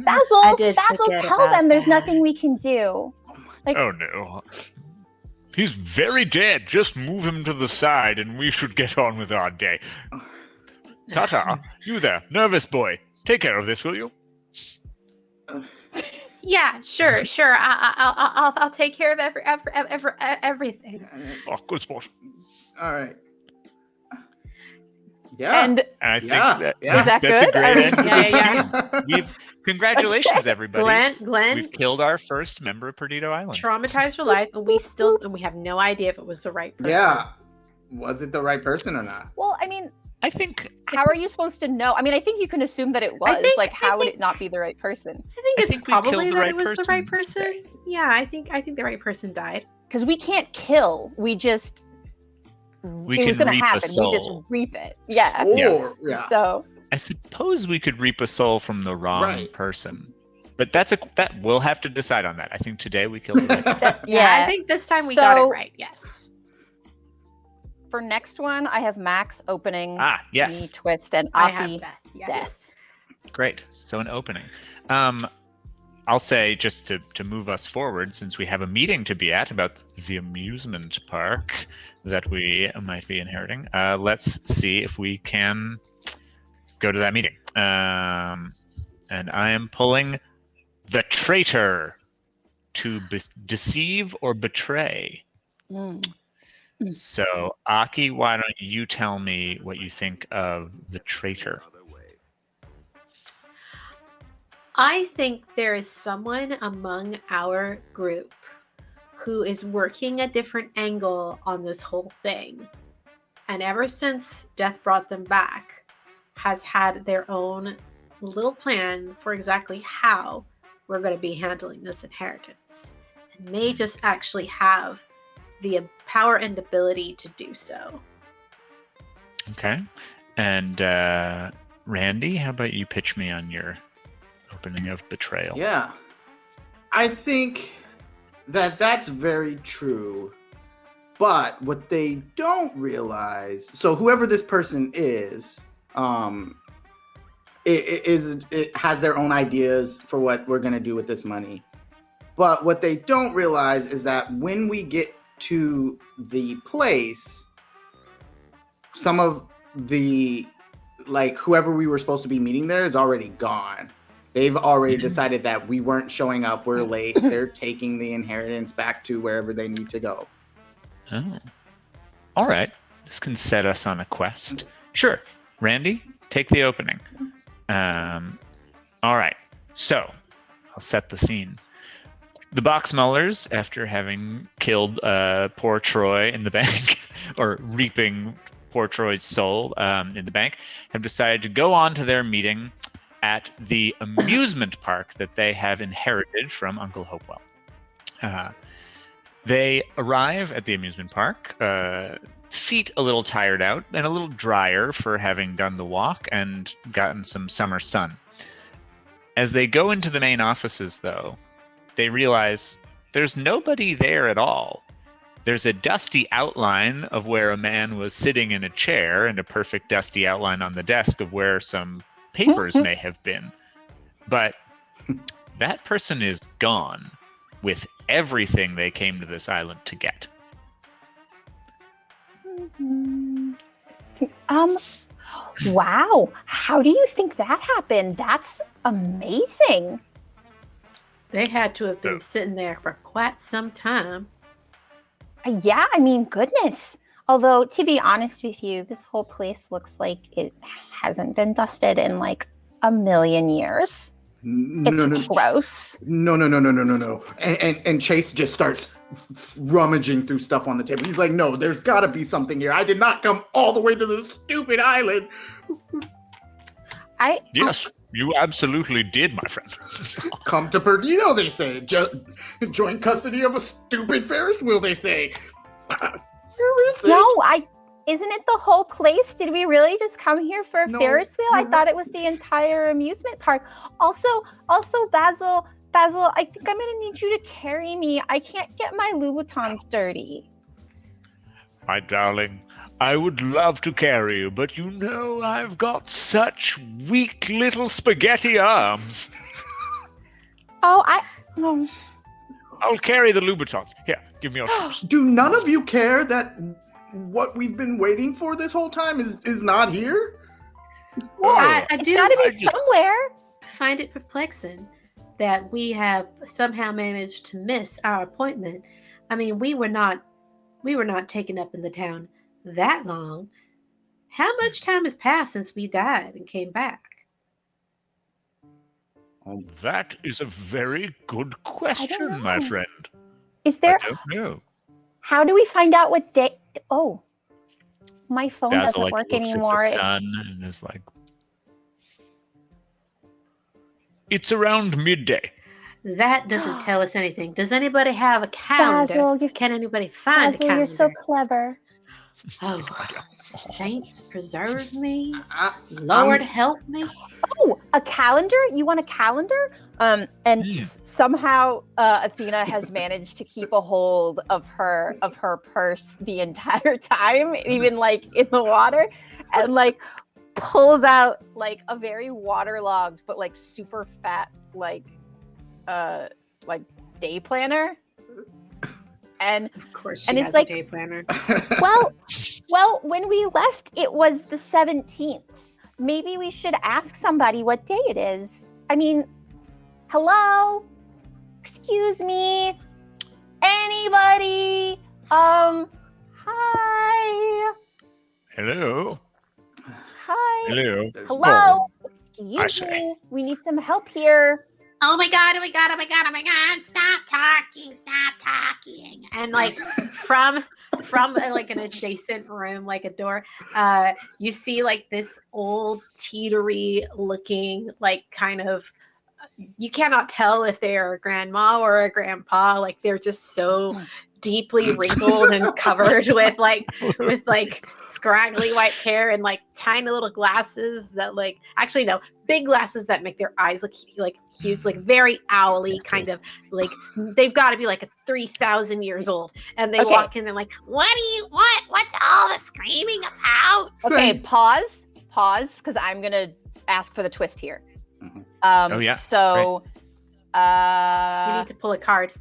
Basil, Basil tell them there's nothing we can do. Like Oh no. He's very dead. Just move him to the side and we should get on with our day. Tata, you there, nervous boy. Take care of this, will you? Uh, Yeah, sure, sure. I, will I'll, I'll take care of every, every, every, everything. Oh, good sport. All right. Yeah. And, and I think yeah. that, yeah. that that's good? a great um, end to yeah, this yeah. We've congratulations, everybody. Glenn, Glenn, we've killed our first member of Perdido Island. Traumatized for life, and we still and we have no idea if it was the right person. Yeah. Was it the right person or not? Well, I mean, I think. How are you supposed to know? I mean, I think you can assume that it was. Think, like, how think, would it not be the right person? I think it's I think probably that right it was person. the right person. Yeah, I think I think the right person died. Because we can't kill. We just. We it was going to happen. We just reap it. Yeah. Or, yeah. So. I suppose we could reap a soul from the wrong right. person. But that's a that we'll have to decide on that. I think today we killed the right. yeah, yeah, I think this time we so, got it right. Yes for next one, I have Max opening. Ah, yes. Twist and Aki death. Yes. death. Great. So an opening. Um, I'll say just to to move us forward, since we have a meeting to be at about the amusement park that we might be inheriting. Uh, let's see if we can go to that meeting. Um, and I am pulling the traitor to be- deceive or betray. Mm. Hmm. So, Aki, why don't you tell me what you think of the traitor? I think there is someone among our group who is working a different angle on this whole thing. And ever since death brought them back, has had their own little plan for exactly how we're going to be handling this inheritance. And may hmm. just actually have the power and ability to do so. Okay. And uh, Randy, how about you pitch me on your opening of Betrayal? Yeah. I think that that's very true. But what they don't realize, so whoever this person is, um, it, it is it has their own ideas for what we're gonna do with this money. But what they don't realize is that when we get to the place, some of the like whoever we were supposed to be meeting there is already gone. They've already mm-hmm. decided that we weren't showing up. We're late. They're taking the inheritance back to wherever they need to go. Oh. All right. This can set us on a quest. Sure. Randy, take the opening. Um, all right. So I'll set the scene. The Boxmullers, after having killed uh, poor Troy in the bank, or reaping poor Troy's soul um, in the bank, have decided to go on to their meeting at the amusement park that they have inherited from Uncle Hopewell. Uh, they arrive at the amusement park, uh, feet a little tired out and a little drier for having done the walk and gotten some summer sun. As they go into the main offices, though, they realize there's nobody there at all. There's a dusty outline of where a man was sitting in a chair and a perfect dusty outline on the desk of where some papers may have been. But that person is gone with everything they came to this island to get. Mm-hmm. Um, wow. How do you think that happened? That's amazing. They had to have been sitting there for quite some time. Uh, yeah, I mean, goodness. Although, to be honest with you, this whole place looks like it hasn't been dusted in like a million years. No, it's no, gross. No, no, no, no, no, no, no. And, and, and Chase just starts rummaging through stuff on the table. He's like, no, there's got to be something here. I did not come all the way to this stupid island. I yes, you absolutely did, my friend. come to Perdido, they say. Jo- joint custody of a stupid Ferris wheel, they say. Where is it? No, I. Isn't it the whole place? Did we really just come here for a no, Ferris wheel? I mm-hmm. thought it was the entire amusement park. Also, also Basil, Basil, I think I'm gonna need you to carry me. I can't get my Louboutins dirty. My darling, I would love to carry you, but you know I've got such weak little spaghetti arms. oh, I. Um... I'll carry the Louboutins. Here, give me your shoes. Do none of you care that what we've been waiting for this whole time is is not here? Well, I, I do. Got to be somewhere. Find it perplexing that we have somehow managed to miss our appointment. I mean, we were not we were not taken up in the town that long. How much hmm. time has passed since we died and came back? Well, that is a very good question, my friend. Is there? I don't know. How do we find out what day? Oh, my phone Basil, doesn't like, work anymore. At the sun and is like, it's around midday. That doesn't tell us anything. Does anybody have a calendar? Basil, Can anybody find Basil, a calendar? You're so clever. Oh, saints preserve me. Lord help me. Oh, a calendar? You want a calendar? Um, and yeah. somehow uh, Athena has managed to keep a hold of her of her purse the entire time, even like in the water, and like pulls out like a very waterlogged but like super fat like uh like day planner and of course and it's like day planner. Well well when we left it was the 17th maybe we should ask somebody what day it is. I mean hello? Excuse me? Anybody? Um hi? Hello? Hi? Hello? Hello? Excuse me? we need some help here oh my god, oh my god, oh my god, oh my god, stop talking, stop talking. And like from from uh, like an adjacent room, like a door, uh, you see like this old cheatery looking, like kind of you cannot tell if they're a grandma or a grandpa. Like they're just so hmm deeply wrinkled and covered with like with like scraggly white hair and like tiny little glasses that like actually no big glasses that make their eyes look like huge like very owly kind of like they've got to be like a 3000 years old. And they okay. walk in and like what do you what what's all the screaming about? Okay pause pause because i'm gonna ask for the twist here. Mm-hmm. um oh yeah. so uh you need to pull a card.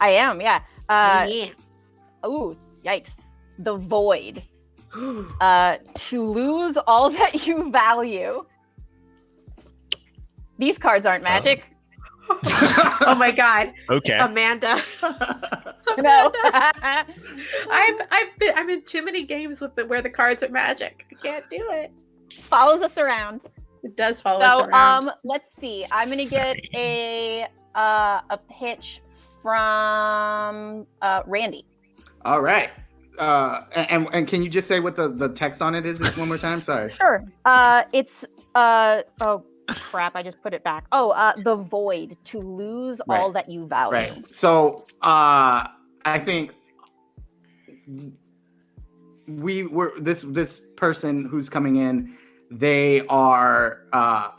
I am, yeah. Uh, yeah. oh, yikes. The void. Uh, to lose all that you value. These cards aren't magic. Oh, oh my god. Okay. Amanda. no. I've I've been I'm in too many games with the where the cards are magic. I can't do it. Follows us around. It does follow so, us around. um, let's see. I'm gonna get a uh, a pitch from uh, Randy. All right. Uh, and and can you just say what the the text on it is one more time? Sorry. Sure. Uh, it's uh oh crap! I just put it back. Oh, uh, the void to lose Right. all that you value. Right. So uh I think we were this this person who's coming in, they are uh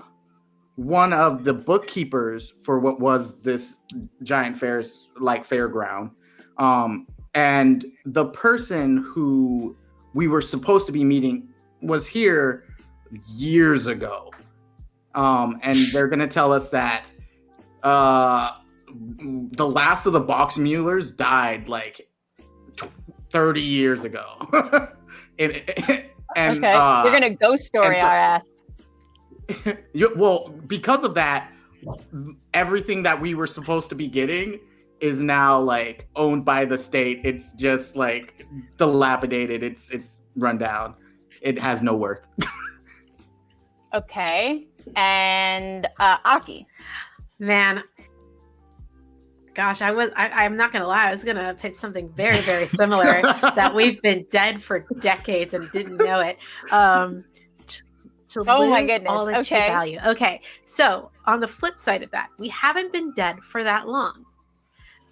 one of the bookkeepers for what was this giant fairs like fairground. Um and the person who we were supposed to be meeting was here years ago. Um and they're going to tell us that uh the last of the Boxmullers died like tw- 30 years ago. and, and okay. uh, You're gonna ghost story so- our ass. you- well, because of that, everything that we were supposed to be getting is now like owned by the state. It's just like dilapidated. It's it's run down. It has no worth. Okay. And uh, Aki. Man, gosh, I was I, I'm not gonna lie, I was gonna pitch something very, very similar that we've been dead for decades and didn't know it. Um t- to Oh my goodness, all you okay. value. Okay, so on the flip side of that, we haven't been dead for that long.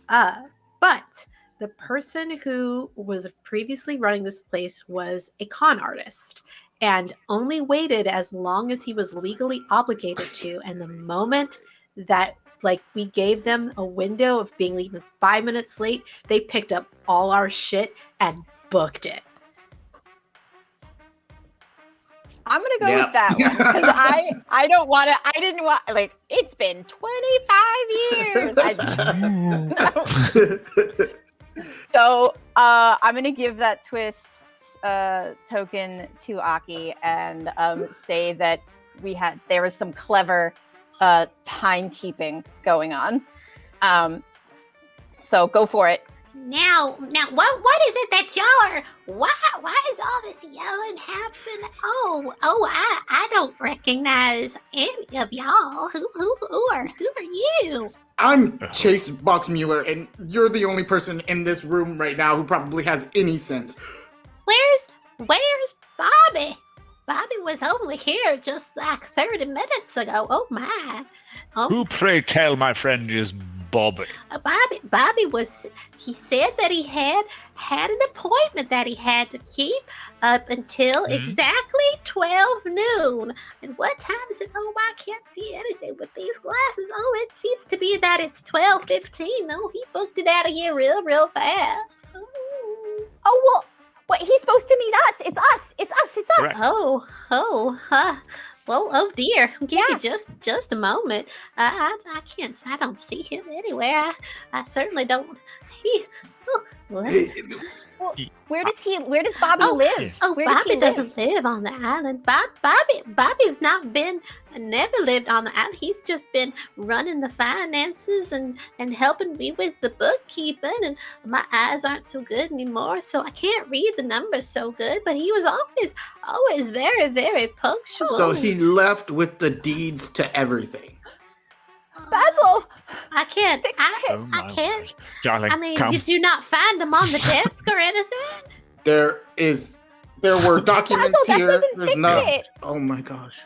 Uh, but the person who was previously running this place was a con artist and only waited as long as he was legally obligated to. And the moment that like we gave them a window of being even five minutes late, they picked up all our shit and booked it. I'm gonna go Yep. with that one because I I don't want to. I didn't want like it's been 25 years. So uh, I'm gonna give that twist uh, token to Aki and um, say that we had there was some clever uh, timekeeping going on. Um, so go for it. Now, now, what what is it that y'all are? Why why is all this yelling happening? Oh, oh, I I don't recognize any of y'all. Who who who are who are you? I'm uh-huh. Chase Boxmuller, and you're the only person in this room right now who probably has any sense. Where's where's Bobby? Bobby was only here just like thirty minutes ago. Oh my! Oh, Who, pray tell, my friend, is Bobby? Uh, Bobby, Bobby was. He said that he had had an appointment that he had to keep up until Mhm. exactly twelve noon. And what time is it? Oh, I can't see anything with these glasses. Oh, it seems to be that it's twelve fifteen. Oh, he booked it out of here real, real fast. Ooh. Oh well, wait, he's supposed to meet us. It's us. It's us. It's us. Correct. Oh, oh, huh. Well, oh dear. Give Yeah. me just just a moment. I, I I can't. I don't see him anywhere. I, I certainly don't. He. Oh, well, Where does he? Where does Bobby Oh, live? Oh, Where Bobby he doesn't live on the island. Bob, Bobby, Bobby's not been, never lived on the island. He's just been running the finances and and helping me with the bookkeeping. And my eyes aren't so good anymore, so I can't read the numbers so good. But he was always, always very, very punctual. So he left with the deeds to everything. Basil. I can't. I, Oh, my I can't. word. Darling, I mean, come. did you not find them on the desk or anything? There is, there were documents here. doesn't There's fix no. Oh my gosh.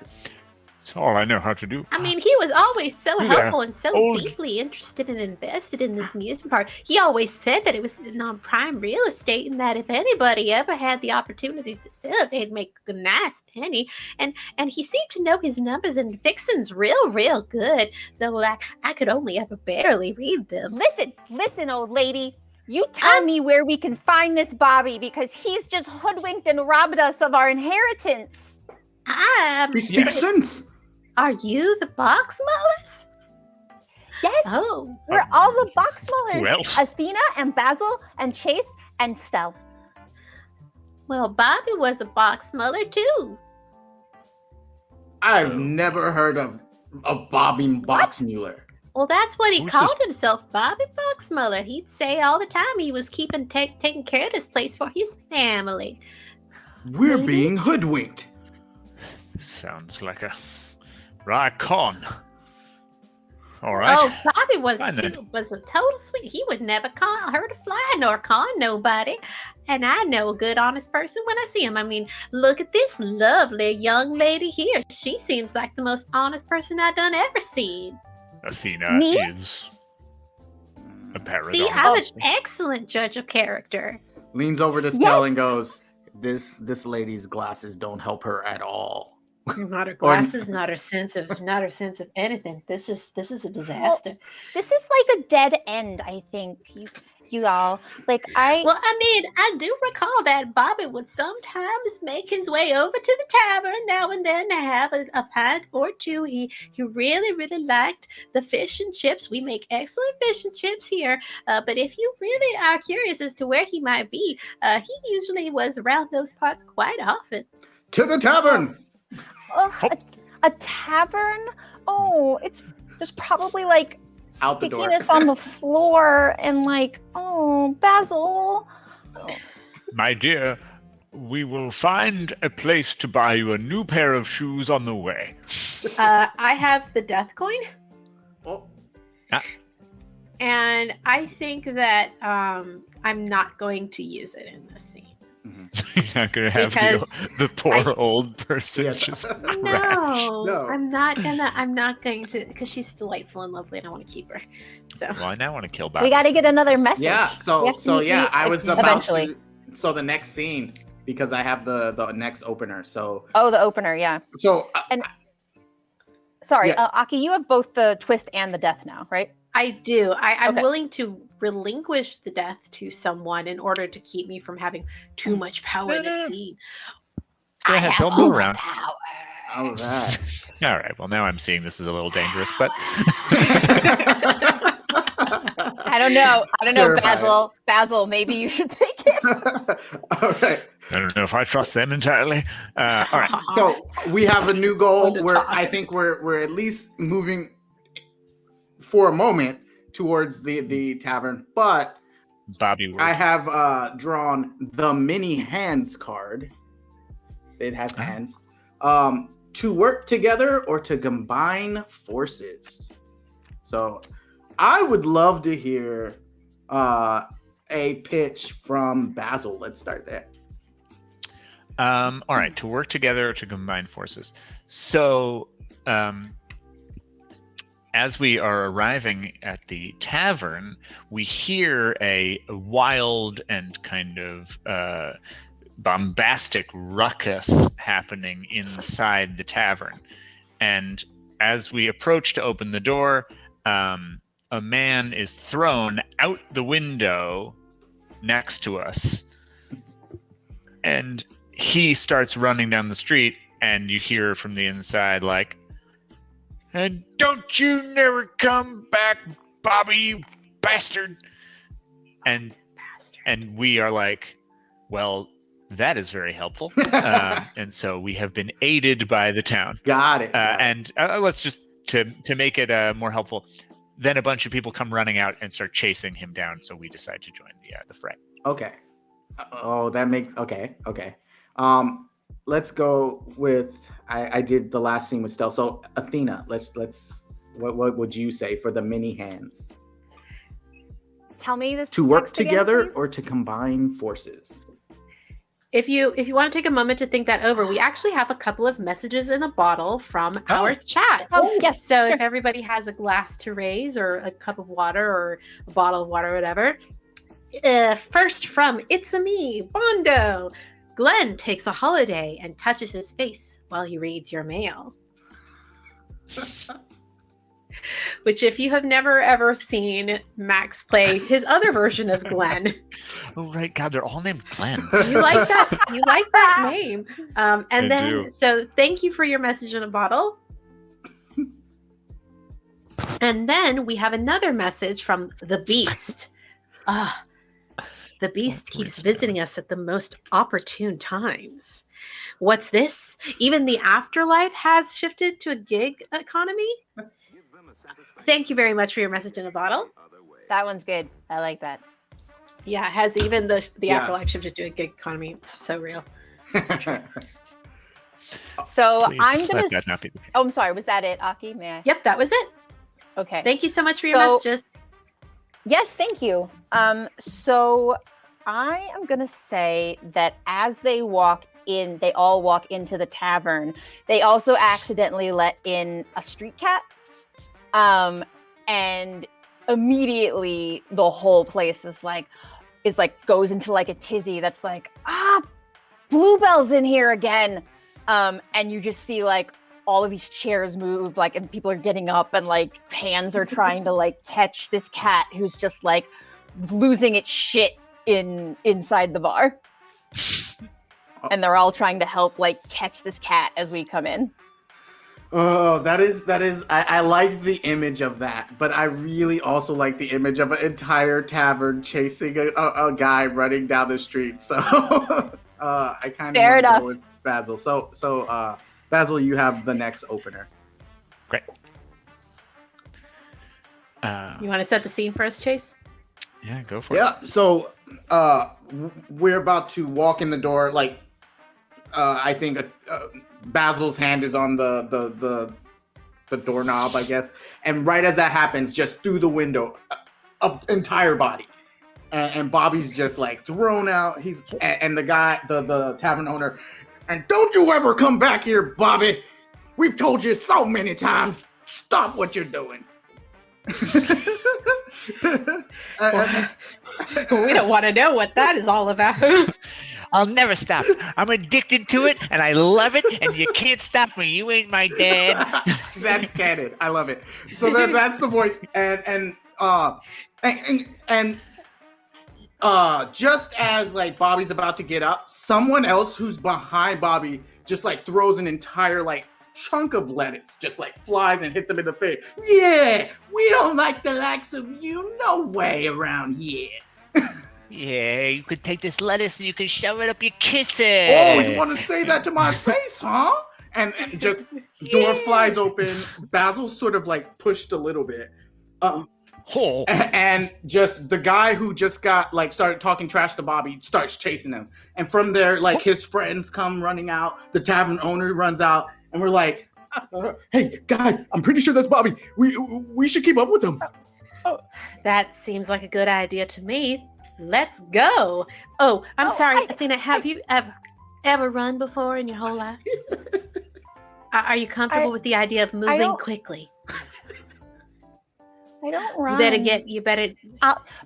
It's all I know how to do. I mean, he was always so Who's there? helpful and so Old- deeply interested and invested in this amusement park. He always said that it was non prime real estate and that if anybody ever had the opportunity to sell it, they'd make a nice penny. And and he seemed to know his numbers and fixins real, real good, though like I could only ever barely read them. Listen, listen, old lady. You tell Um, me where we can find this Bobby because he's just hoodwinked and robbed us of our inheritance. Um, He speaks Yes. sense. Are you the box mullers? Yes. Oh, We're oh, all the box Who mullers. else? Athena and Basil and Chase and Stell. Well, Bobby was a box muller too. I've never heard of a Bobby Boxmuller. Well, that's what he Who's called this- himself, Bobby Boxmuller. He'd say all the time he was keeping ta- taking care of this place for his family. We're Really? being hoodwinked. Sounds like a right con. All right. Oh, Bobby was Fine then. too, was a total sweet. He would never call her to fly nor con nobody. And I know a good, honest person when I see him. I mean, look at this lovely young lady here. She seems like the most honest person I've done ever seen. Athena Me? is a paradox. See, I'm an excellent judge of character. Leans over to Stell Yes. and goes, "This this lady's glasses don't help her at all." Not her Or- glasses, not her sense of, not her sense of anything. This is this is a disaster. This is like a dead end, I think. You, you all like I. Well, I mean, I do recall that Bobby would sometimes make his way over to the tavern now and then to have a, a pint or two. He he really really liked the fish and chips. We make excellent fish and chips here. Uh, but if you really are curious as to where he might be, uh, he usually was around those parts quite often. To the tavern. Ugh, a, a tavern? Oh, it's just probably like Out the stickiness on the floor and like, oh, Basil. My dear, we will find a place to buy you a new pair of shoes on the way. Uh, I have the death coin, Oh, and I think that um, I'm not going to use it in this scene. You're not going to have the, Because the poor I- old person Yes. just crash. No, No. I'm not gonna. I'm not going to because she's delightful and lovely, and I want to keep her. So Well, I now want to kill We got to get another message. yeah. So so meet yeah, the- I was Athena. about Eventually. to. So the next scene because I have the the next opener. So Oh, the opener, yeah. so uh, And- Sorry, Yeah. uh, Aki, you have both the twist and the death now, right? I do. I, I'm Okay. willing to relinquish the death to someone in order to keep me from having too much power in No, no, a scene. Go I ahead, have don't move around. Power. all right. All right. Well, now I'm seeing this is a little dangerous, but I don't know. I don't know, Terrifying. Basil. Basil, maybe you should take it. all right. I don't know if I trust them entirely. Uh, all right. So we have a new goal Fun to where talk. I think we're we're at least moving for a moment towards the the tavern, but Bobby, we're- I have uh drawn the mini hands card. It has Oh. hands. Um to work together or to combine forces. So I would love to hear uh a pitch from Basil. Let's start there. Um, all right, to work together or to combine forces. So, um, as we are arriving at the tavern, we hear a, wild and kind of uh, bombastic ruckus happening inside the tavern. And as we approach to open the door, um, a man is thrown out the window next to us. And he starts running down the street and you hear from the inside like and don't you never come back bobby you bastard and Bastard. and we are like well that is very helpful um, and so we have been aided by the town Got it. uh, got and uh, let's just to to make it uh, more helpful then a bunch of people come running out and start chasing him down so we decide to join the uh, the fray Okay. Oh, that makes okay. Okay. Um, let's go with I, I did the last scene with Stell. So Athena, let's let's what what would you say for the mini hands? Tell me this. To work text again, together please. or to combine forces? If you if you want to take a moment to think that over, we actually have a couple of messages in a bottle from our chat. Oh, yes. So sure. if everybody has a glass to raise or a cup of water or a bottle of water or whatever. Uh, first from It's a Me, Bondo. Glenn takes a holiday and touches his face while he reads your mail. Which, if you have never ever seen Max play his other version of Glenn, oh right god they're all named glenn you like that you like that name um and I then do. so thank you for your message in a bottle And then we have another message from the Beast. Ah, the Beast keeps visiting us at the most opportune times. What's this? Even the afterlife has shifted to a gig economy? Thank you very much for your message in a bottle. That one's good. I like that. Yeah, has even the the Yeah. afterlife shifted to a gig economy? It's so real. So Please I'm gonna. let that s- not be the Oh, I'm sorry. Was that it, Aki? May I? Yep, that was it. Okay. Thank you so much for your So- messages. Yes, thank you. Um, so I am gonna say that as they walk in, they all walk into the tavern. They also accidentally let in a street cat, um, and immediately the whole place is like, is like goes into like a tizzy. That's like, ah, Bluebell's in here again, um, and you just see like all of these chairs move like and people are getting up and like hands are trying to like catch this cat who's just like losing its shit in inside the bar and they're all trying to help like catch this cat as we come in Oh, that is that is. I, I like the image of that, but I really also like the image of an entire tavern chasing a, a, a guy running down the street. So uh, I kind of Fair enough. go with Basil. So so uh, Basil, you have the next opener. Uh, You want to set the scene for us, Chase? yeah, go for it. Yeah. So uh, we're about to walk in the door. Like uh, I think uh, Basil's hand is on the the the the doorknob, I guess. And right as that happens, just through the window, a, a entire body. And, and Bobby's just like thrown out. He's and, and the guy, the the tavern owner, and don't you ever come back here, Bobby. We've told you so many times. Stop what you're doing. Uh, we don't want to know what that is all about. I'll never stop. I'm addicted to it and I love it, and you can't stop me. You ain't my dad. that's canon. I love it. So that that's the voice, and and uh, and and, and uh, just as like Bobby's about to get up, someone else who's behind Bobby just like throws an entire like chunk of lettuce, just like flies and hits him in the face. Yeah, we don't like the likes of you, no way around here. Yeah, you could take this lettuce and you can shove it up your kisses. Oh, you want to say that to my face, huh? And, and just door flies open. Basil's sort of like pushed a little bit. Uh, Oh, and just the guy who just got like started talking trash to Bobby starts chasing him. And from there, like his friends come running out. The tavern owner runs out, and we're like, uh, "Hey, guy, I'm pretty sure that's Bobby. We we should keep up with him." that seems like a good idea to me. Let's go. Oh, I'm Oh, sorry, I- Athena. Have you ever ever run before in your whole life? Are are you comfortable I- with the idea of moving quickly? I don't run. You better get. You better.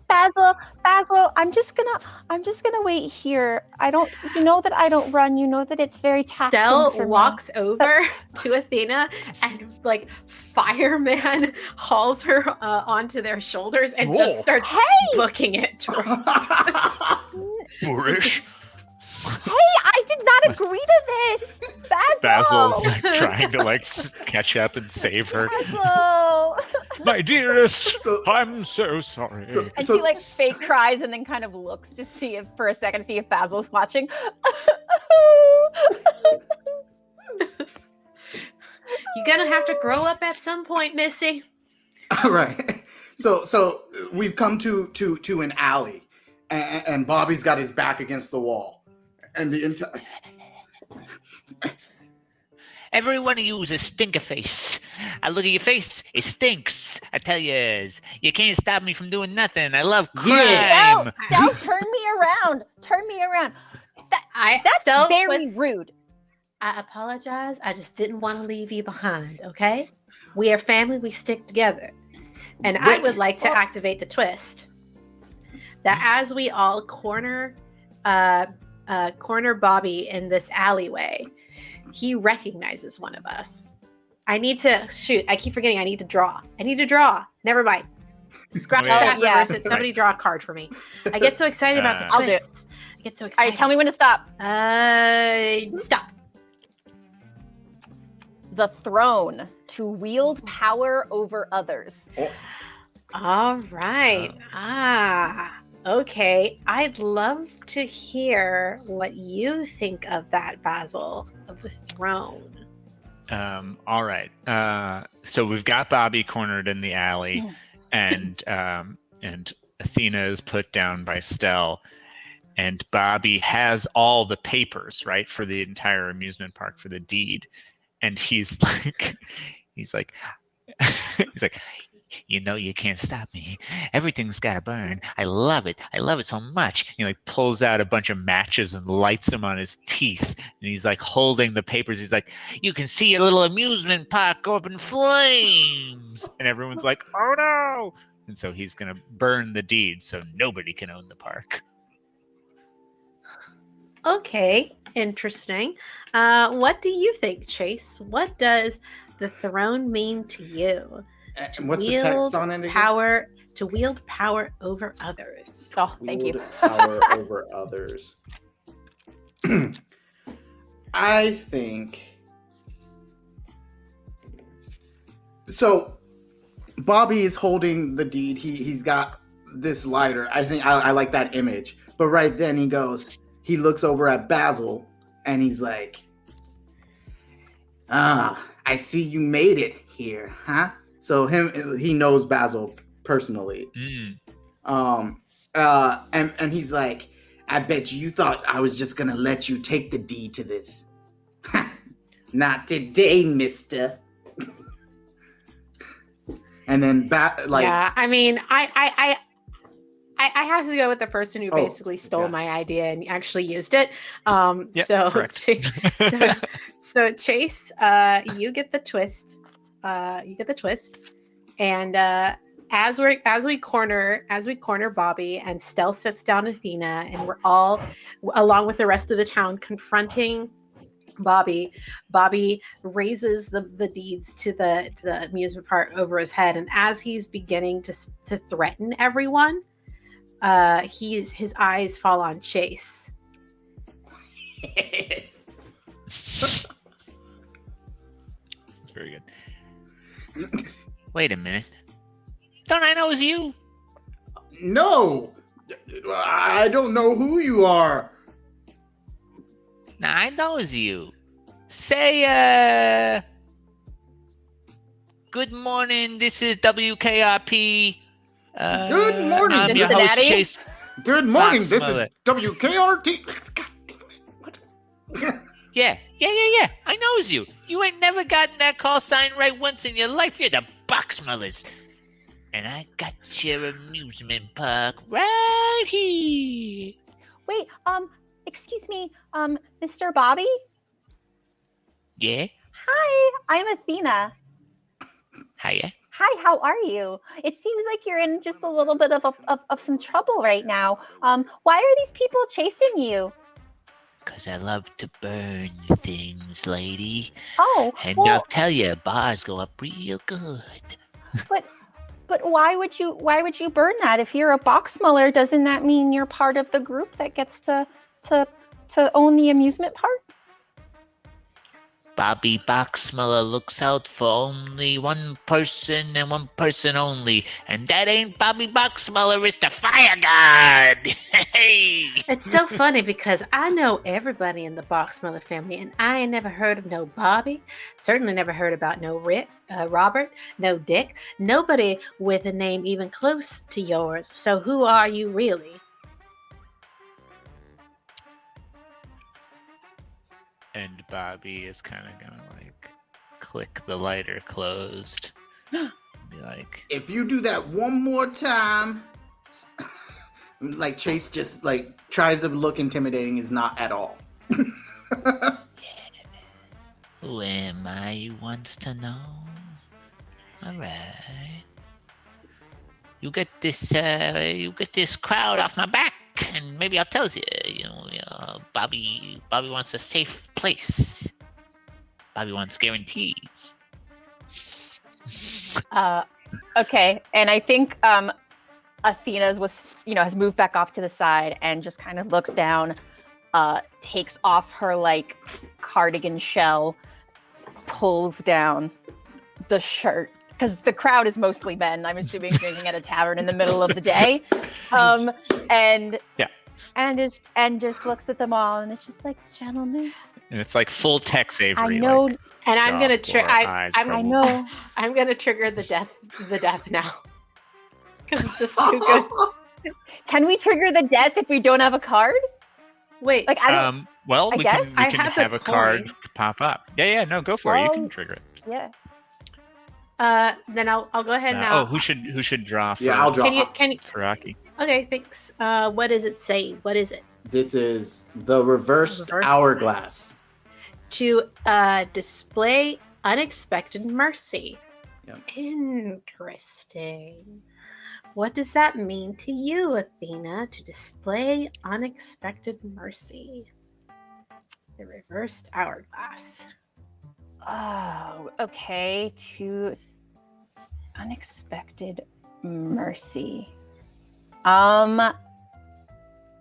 Basil. Basil, I'm just gonna. I'm just gonna wait here. I don't. You know that I don't run. You know that it's very taxing Stell for me. walks over to Athena and like fireman hauls her uh, onto their shoulders and just starts Hey, booking it towards. Boorish. hey! I did not agree to this. Basil. Basil's like trying to like catch up and save her. Basil. My dearest, So- I'm so sorry. and So- she like fake cries and then kind of looks to see if for a second to see if basil's watching You're gonna have to grow up at some point, Missy. All right. So so we've come to to to an alley, and, and Bobby's got his back against the wall, and the entire. Every one of you is a stinker face. I look at your face, it stinks. I tell you, you can't stop me from doing nothing. I love crime. Yeah. Stell, Stell, turn me around turn me around I that's Stell very puts- rude I apologize. I just didn't want to leave you behind. Okay, we are family. We stick together, and I would like to activate the twist that as we all corner, uh, uh, corner Bobby in this alleyway, he recognizes one of us. I need to shoot. I keep forgetting. I need to draw. I need to draw. Never mind. Scratch Oh, that. yeah. Reverse it. Somebody draw a card for me. I get so excited about the Uh, I'll do it. twists. I get so excited. right tell me when to stop Uh, stop. the throne to wield power over others. Oh. All right. Uh, ah, okay. I'd love to hear what you think of that, Basil, of the throne. Um, all right. Uh, so we've got Bobby cornered in the alley, and um, and Athena is put down by Stell, and Bobby has all the papers right for the entire amusement park for the deed, and he's like, he's like, he's like, you know you can't stop me. Everything's got to burn. I love it. I love it so much. He like pulls out a bunch of matches and lights them on his teeth. And he's like holding the papers. He's like, you can see your little amusement park go up in flames. And everyone's like, oh no. And so he's going to burn the deed so nobody can own the park. Okay, interesting. Uh, what do you think, Chase? What does the throne mean to you? And what's the text on it? Again? Power to wield power over others. Oh, thank wield you. power over others. I think so. Bobby is holding the deed. He he's got this lighter. I think I, I like that image. But right then he goes. He looks over at Basil and he's like, "Ah, I see you made it here, huh?" So him he knows Basil personally. Mm. Um uh and and he's like, I bet you, you thought I was just gonna let you take the D to this. Not today, mister. and then bat like Yeah, I mean I I I I, have to go with the person who oh, basically stole yeah. my idea and actually used it. Um, yep, so, Chase, so, so, Chase, uh, you get the twist uh, you get the twist, and uh, as we as we corner as we corner Bobby and Stell sits down Athena, and we're all along with the rest of the town confronting Bobby. Bobby raises the, the deeds to the to the amusement park over his head, and as he's beginning to to threaten everyone, uh, he's his eyes fall on Chase. this is very good. Wait a minute. Don't I know it's you? No. I don't know who you are. Now I know it's you. Say uh Good morning, this is WKRP. Uh, Good morning, I'm your host, Chase. Good morning, this is WKRT. God damn it. What? Yeah, yeah, yeah, yeah. I knows you. You ain't never gotten that call sign right once in your life. You're the Boxmullers. And I got your amusement park right here. Wait, um, excuse me, um, Mr. Bobby? Yeah? Hi, I'm Athena. Hiya. Hi, how are you? It seems like you're in just a little bit of, a, of, of some trouble right now. Um, why are these people chasing you? Because I love to burn things, lady. Oh, and well, I'll tell you, bars go up real good. But, but why would you? Why would you burn that? If you're a box muller, doesn't that mean you're part of the group that gets to to to own the amusement park? Bobby Boxmuller looks out for only one person and one person only, and that ain't Bobby Boxmuller, it's the fire god. hey! It's so funny because I know everybody in the Boxmuller family, and I ain't never heard of no Bobby. Certainly never heard about no Rick, uh, Robert, no Dick, nobody with a name even close to yours. So who are you really? And Bobby is kind of gonna like click the lighter closed. be like, if you do that one more time, like Chase just like tries to look intimidating, is not at all. Who am I? You wants to know. All right. You get this. Uh, you get this crowd off my back and maybe I'll tell you, you know, uh, Bobby, Bobby wants a safe place. Bobby wants guarantees. Uh, okay, and I think um, Athena's was, you know, has moved back off to the side and just kind of looks down, uh, takes off her like cardigan shell, pulls down the shirt because the crowd is mostly men. I'm assuming drinking at a tavern in the middle of the day, um, and yeah, and is and just looks at them all and it's just like, gentlemen. And it's like full Tex Avery. I know, like, and I'm gonna trigger. I, I'm, I know. I'm gonna trigger the death. The death now because it's just too good. Can we trigger the death if we don't have a card? Wait, like I don't. Um, well, I we guess can, we I can have have, the a card pop up. Yeah, yeah, no, go for it. You can trigger it. Yeah. uh, then I'll I'll go ahead Uh, now. oh, who should who should draw for, Yeah, I'll draw. Can you can you? for Rocky? Okay, thanks. Uh, what does it say? What is it? This is the reversed Reversed hourglass. To uh, display unexpected mercy. Yep. Interesting. What does that mean to you, Athena, to display unexpected mercy? The reversed hourglass. Oh, okay. To unexpected mercy. Um.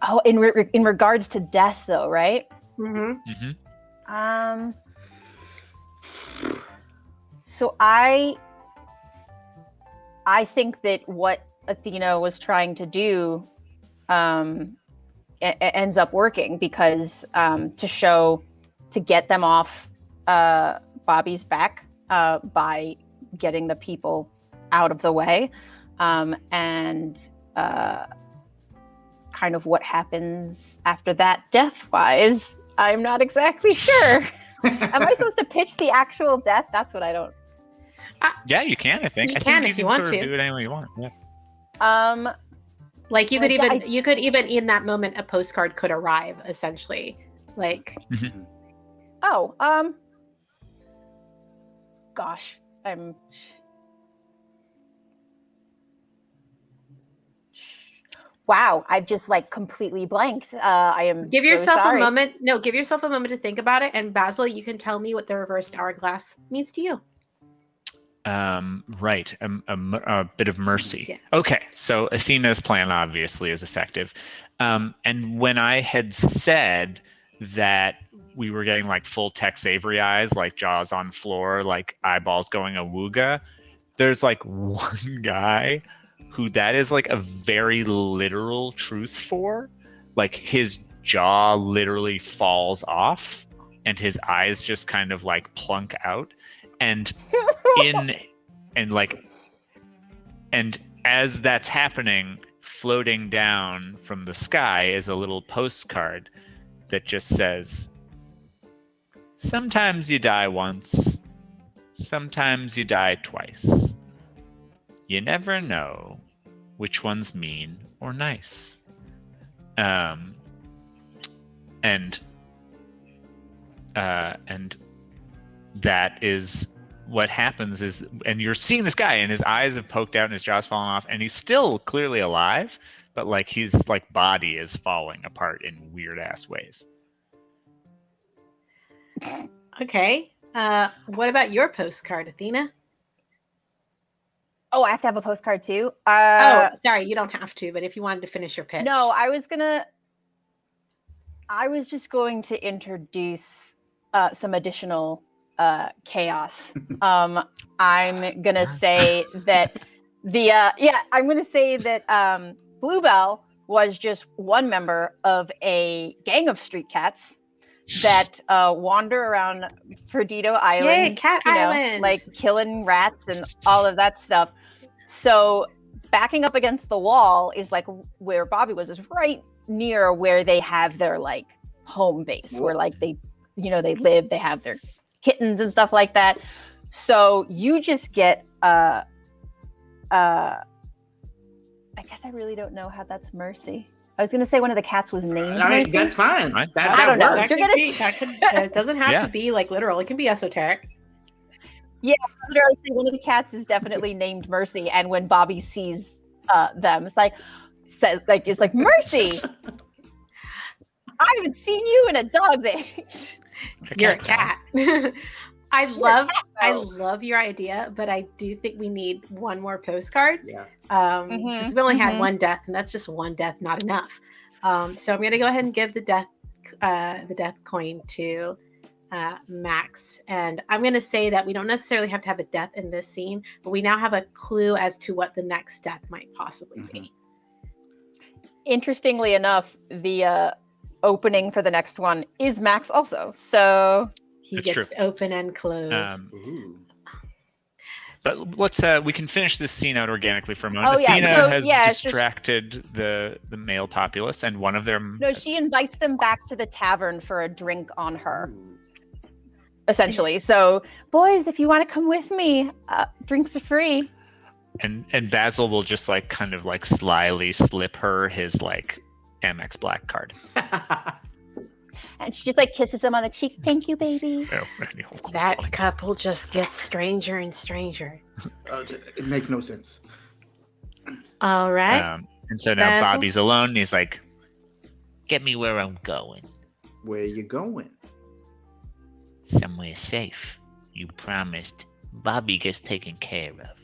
Oh, in re- in regards to death, though, right? Mm-hmm. Mm-hmm. Um. So I, I think that what Athena was trying to do, um, ends up working because um, to show, to get them off uh, Bobby's back uh, by getting the people out of the way, um, and uh, kind of what happens after that, death-wise. I'm not exactly sure. Am I supposed to pitch the actual death? That's what I don't. Yeah, you can. I think. You I can think if you can want sort of to. do it any way you want. Yeah. Um. Like you could Like, even I- you could even in that moment a postcard could arrive essentially. Like Oh. Um. Gosh, I'm. Wow, I've just like completely blanked. Uh, I am. give so yourself sorry. a moment. No, give yourself a moment to think about it. And Basil, you can tell me what the reversed hourglass means to you. Um, right. a bit of mercy. Yeah. Okay. So Athena's plan obviously is effective. Um, and when I had said that we were getting like full Tex Avery eyes, like jaws on floor, like eyeballs going awooga, there's like one guy who that is like a very literal truth for. Like his jaw literally falls off and his eyes just kind of like plunk out. And in and like and as that's happening floating down from the sky is a little postcard that just says sometimes you die once sometimes you die twice you never know which one's mean or nice um and uh and that is what happens is and you're seeing this guy and his eyes have poked out and his jaw's fallen off and he's still clearly alive but like his like body is falling apart in weird ass ways Okay. Uh, what about your postcard, Athena? Oh, I have to have a postcard too. Uh, oh, sorry, you don't have to, but if you wanted to finish your pitch. No, I was gonna. I was just going to introduce uh, some additional uh, chaos. um, I'm gonna say that the uh, yeah, I'm gonna say that um, Bluebell was just one member of a gang of street cats that uh, wander around Perdido Island. Yay, Cat you know, Island. like killing rats and all of that stuff. So backing up against the wall is like where Bobby was is right near where they have their like home base where like they you know they live they have their kittens and stuff like that so you just get uh uh i guess i really don't know how that's mercy i was gonna say one of the cats was named I mean, that's fine. Fine. That, I that don't know. that works. You're gonna- be, that could it doesn't have Yeah. to be like literal. It can be esoteric. Literally one of the cats is definitely named Mercy, and when Bobby sees uh, them, it's like says like it's like Mercy. I haven't seen you in a dog's age. You're a cat, cat. I love I love your idea, but I do think we need one more postcard. Yeah. Um, Mhm, because we only had mhm. one death, and that's just one death, not enough. Um, so I'm gonna go ahead and give the death uh the death coin to uh, Max. And I'm going to say that we don't necessarily have to have a death in this scene, but we now have a clue as to what the next death might possibly mm-hmm. be. Interestingly enough, the uh, opening for the next one is Max also. So he gets true. to open and close. Um, but let's uh we can finish this scene out organically for a moment. Oh, Athena yeah. So, has yeah, distracted just... the the male populace and one of them No, she invites them back to the tavern for a drink on her. Essentially. So, boys, if you want to come with me, uh, drinks are free. And and Basil will just like kind of like slyly slip her his like Amex black card. and she just like kisses him on the cheek. Thank you, baby. that couple just gets stranger and stranger. Uh, it makes no sense. All right. Um, and so now Basil? Bobby's alone. And he's like, "Get me where I'm going." Where you going? Somewhere safe. You promised. Bobby gets taken care of.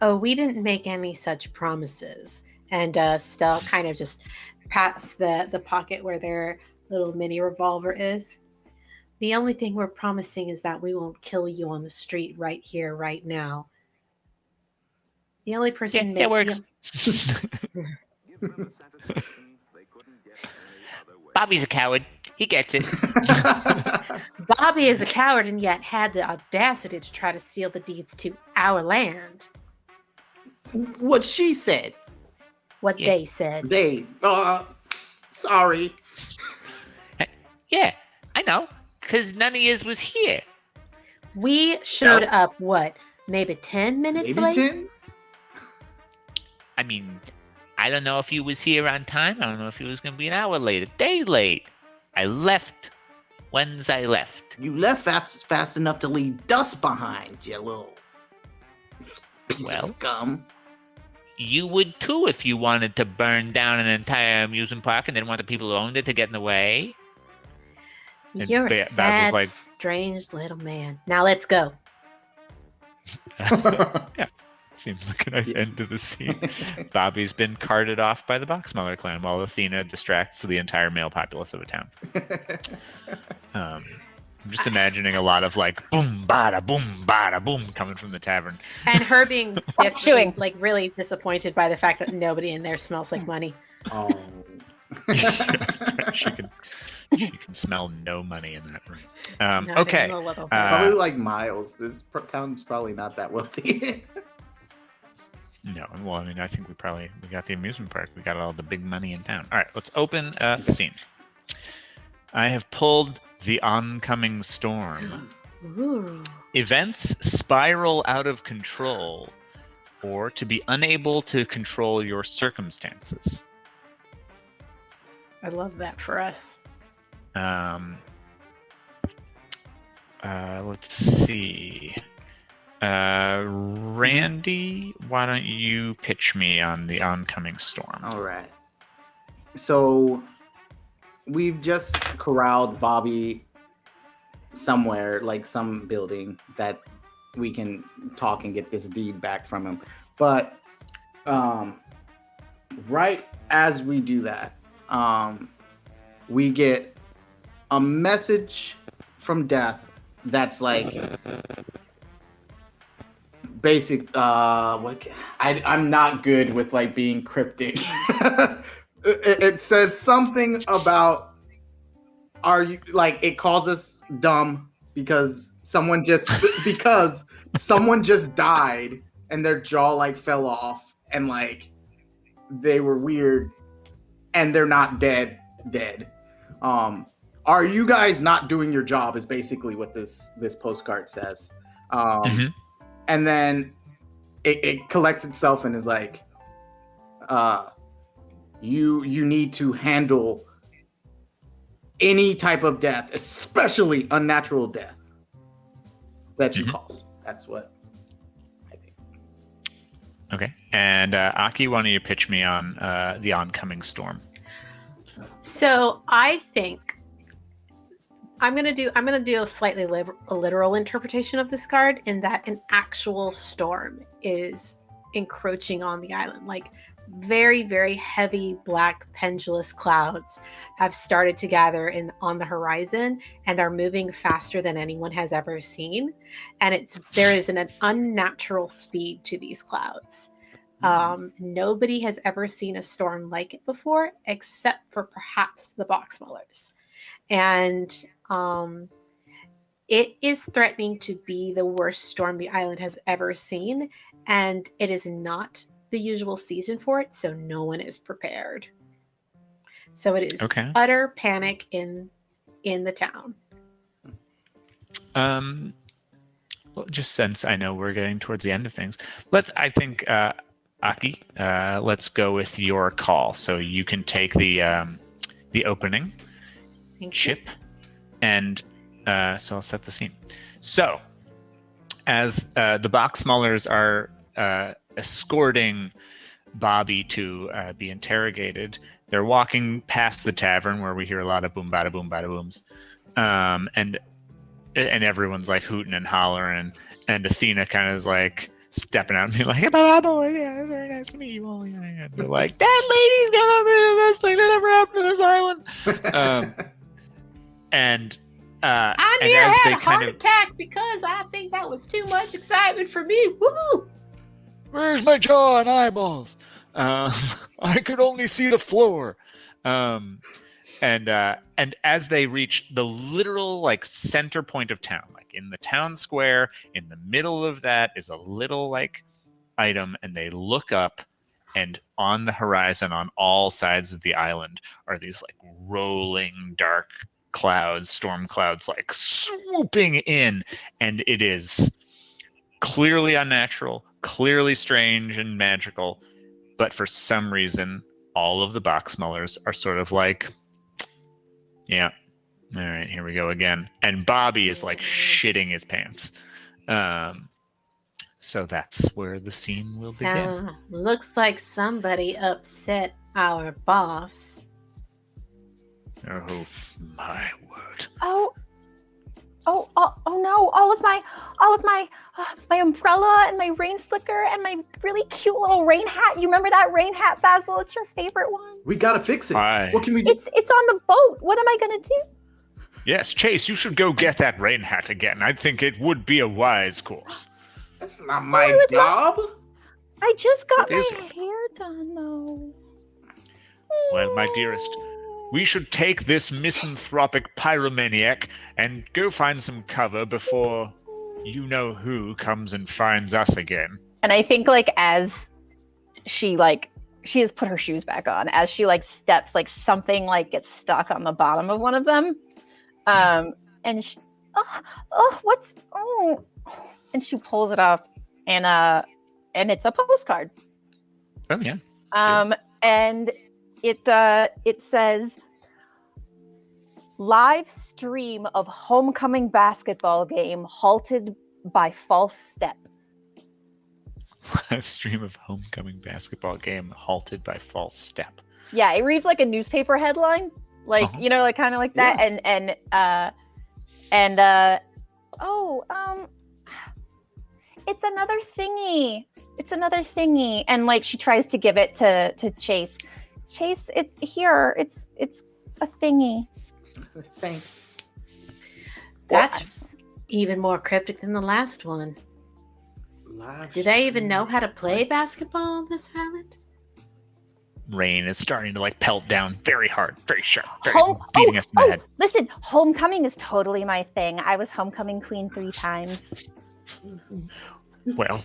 Oh, we didn't make any such promises. And uh, Stell kind of just pats the the pocket where their little mini revolver is. The only thing we're promising is that we won't kill you on the street right here, right now. The only person yeah, that works. Bobby's a coward. He gets it. Bobby is a coward and yet had the audacity to try to steal the deeds to our land. What she said. What yeah. they said. They. Uh, sorry. Yeah, I know. Because none of yous was here. We showed so, up, what, maybe 10 minutes maybe late? 10? I mean, I don't know if you was here on time. I don't know if you was going to be an hour late, a day late. I left when's I left. You left fast, fast enough to leave dust behind, you little piece well, of scum. You would too if you wanted to burn down an entire amusement park and didn't want the people who owned it to get in the way. You're a sad, like, strange little man. Now let's go. yeah. Seems like a nice end to the scene. Bobby's been carted off by the Boxmuller clan while Athena distracts the entire male populace of a town. Um, I'm just imagining a lot of like boom, bada, boom, bada, boom coming from the tavern. And her being chewing, like really disappointed by the fact that nobody in there smells like money. Oh. she can you can smell no money in that room. Um, okay. Uh, probably like Miles. This town's probably not that wealthy. No, well, I mean, I think we probably we got the amusement park. We got all the big money in town. All right, let's open uh, the scene. I have pulled the oncoming storm. Ooh. Events spiral out of control, or to be unable to control your circumstances. I love that for us. Um, uh, let's see. Uh, Randy, why don't you pitch me on the oncoming storm? All right. So we've just corralled Bobby somewhere, like some building that we can talk and get this deed back from him. But um, right as we do that, um, we get a message from death that's like basic uh what I, i'm not good with like being cryptic. It, it says something about are you like it calls us dumb because someone just because someone just died and their jaw like fell off and like they were weird and they're not dead dead. Um are you guys not doing your job is basically what this this postcard says. Um, mm-hmm. And then it, it, collects itself and is like uh, you you need to handle any type of death especially unnatural death that you mm-hmm. cause. That's what i think. Okay. And uh, aki why don't you pitch me on uh, the oncoming storm? So i think I'm gonna do I'm gonna do a slightly li- a literal interpretation of this card in that an actual storm is encroaching on the island. Like very, very heavy black pendulous clouds have started to gather in on the horizon and are moving faster than anyone has ever seen. And it's there is an, an unnatural speed to these clouds. Mm-hmm. Um, nobody has ever seen a storm like it before, except for perhaps the Boxmullers. And um, it is threatening to be the worst storm the island has ever seen. And it is not the usual season for it, so no one is prepared. So it is okay. utter panic in in the town. Um, well, just since I know we're getting towards the end of things, let's. I think uh, Aki, uh, let's go with your call. So you can take the um, the opening Thank chip, you. And uh, so I'll set the scene. So as uh, the Boxmullers are uh, escorting Bobby to uh, be interrogated. They're walking past the tavern where we hear a lot of boom bada boom bada booms, um, and and everyone's like hooting and hollering, and Athena kind of is like stepping out and being like, "Bye, boy, yeah, very nice to meet you all." Yeah, they're like, "That lady's gonna be the best thing that ever happened to this island." Um, and uh, I near had a heart of, attack because I think that was too much excitement for me. Woo! where's my jaw and eyeballs? Um, I could only see the floor. Um, and uh, and as they reach the literal like center point of town, like in the town square, in the middle of that is a little like item, and they look up, and on the horizon, on all sides of the island, are these like rolling dark clouds, storm clouds, like swooping in, and it is clearly unnatural, clearly strange and magical, but for some reason, all of the Boxmullers are sort of like, yeah, all right, here we go again. And Bobby is like shitting his pants. Um, so that's where the scene will so, begin. Looks like somebody upset our boss. Oh my word. Oh, oh, oh, oh no! All of my, all of my, uh, my umbrella and my rain slicker and my really cute little rain hat. You remember that rain hat, Basil? It's your favorite one. We gotta fix it. What can we do? It's it's on the boat. What am I gonna do? Yes, Chase, you should go get that rain hat again. I think it would be a wise course. That's not my oh, job. I just got my hair done though. Well, my dearest, we should take this misanthropic pyromaniac and go find some cover before you know who comes and finds us again. And I think like as she like she has put her shoes back on as she like steps like something like gets stuck on the bottom of one of them um and she, oh, oh what's oh and she pulls it off and uh and it's a postcard oh yeah um and it uh, it says live stream of homecoming basketball game halted by false step. Live stream of homecoming basketball game halted by false step. Yeah, it reads like a newspaper headline, like uh-huh. you know, like kind of like that, yeah. and and uh, and uh, oh, um, it's another thingy. It's another thingy, and like she tries to give it to to Chase Chase, it's here. It's it's a thingy. Thanks. That's even more cryptic than the last one. Live Do they even know how to play basketball on this island? Rain is starting to like pelt down very hard, very sharp, very Home- beating oh, us in the oh, head. Listen, homecoming is totally my thing. I was homecoming queen three times. Well,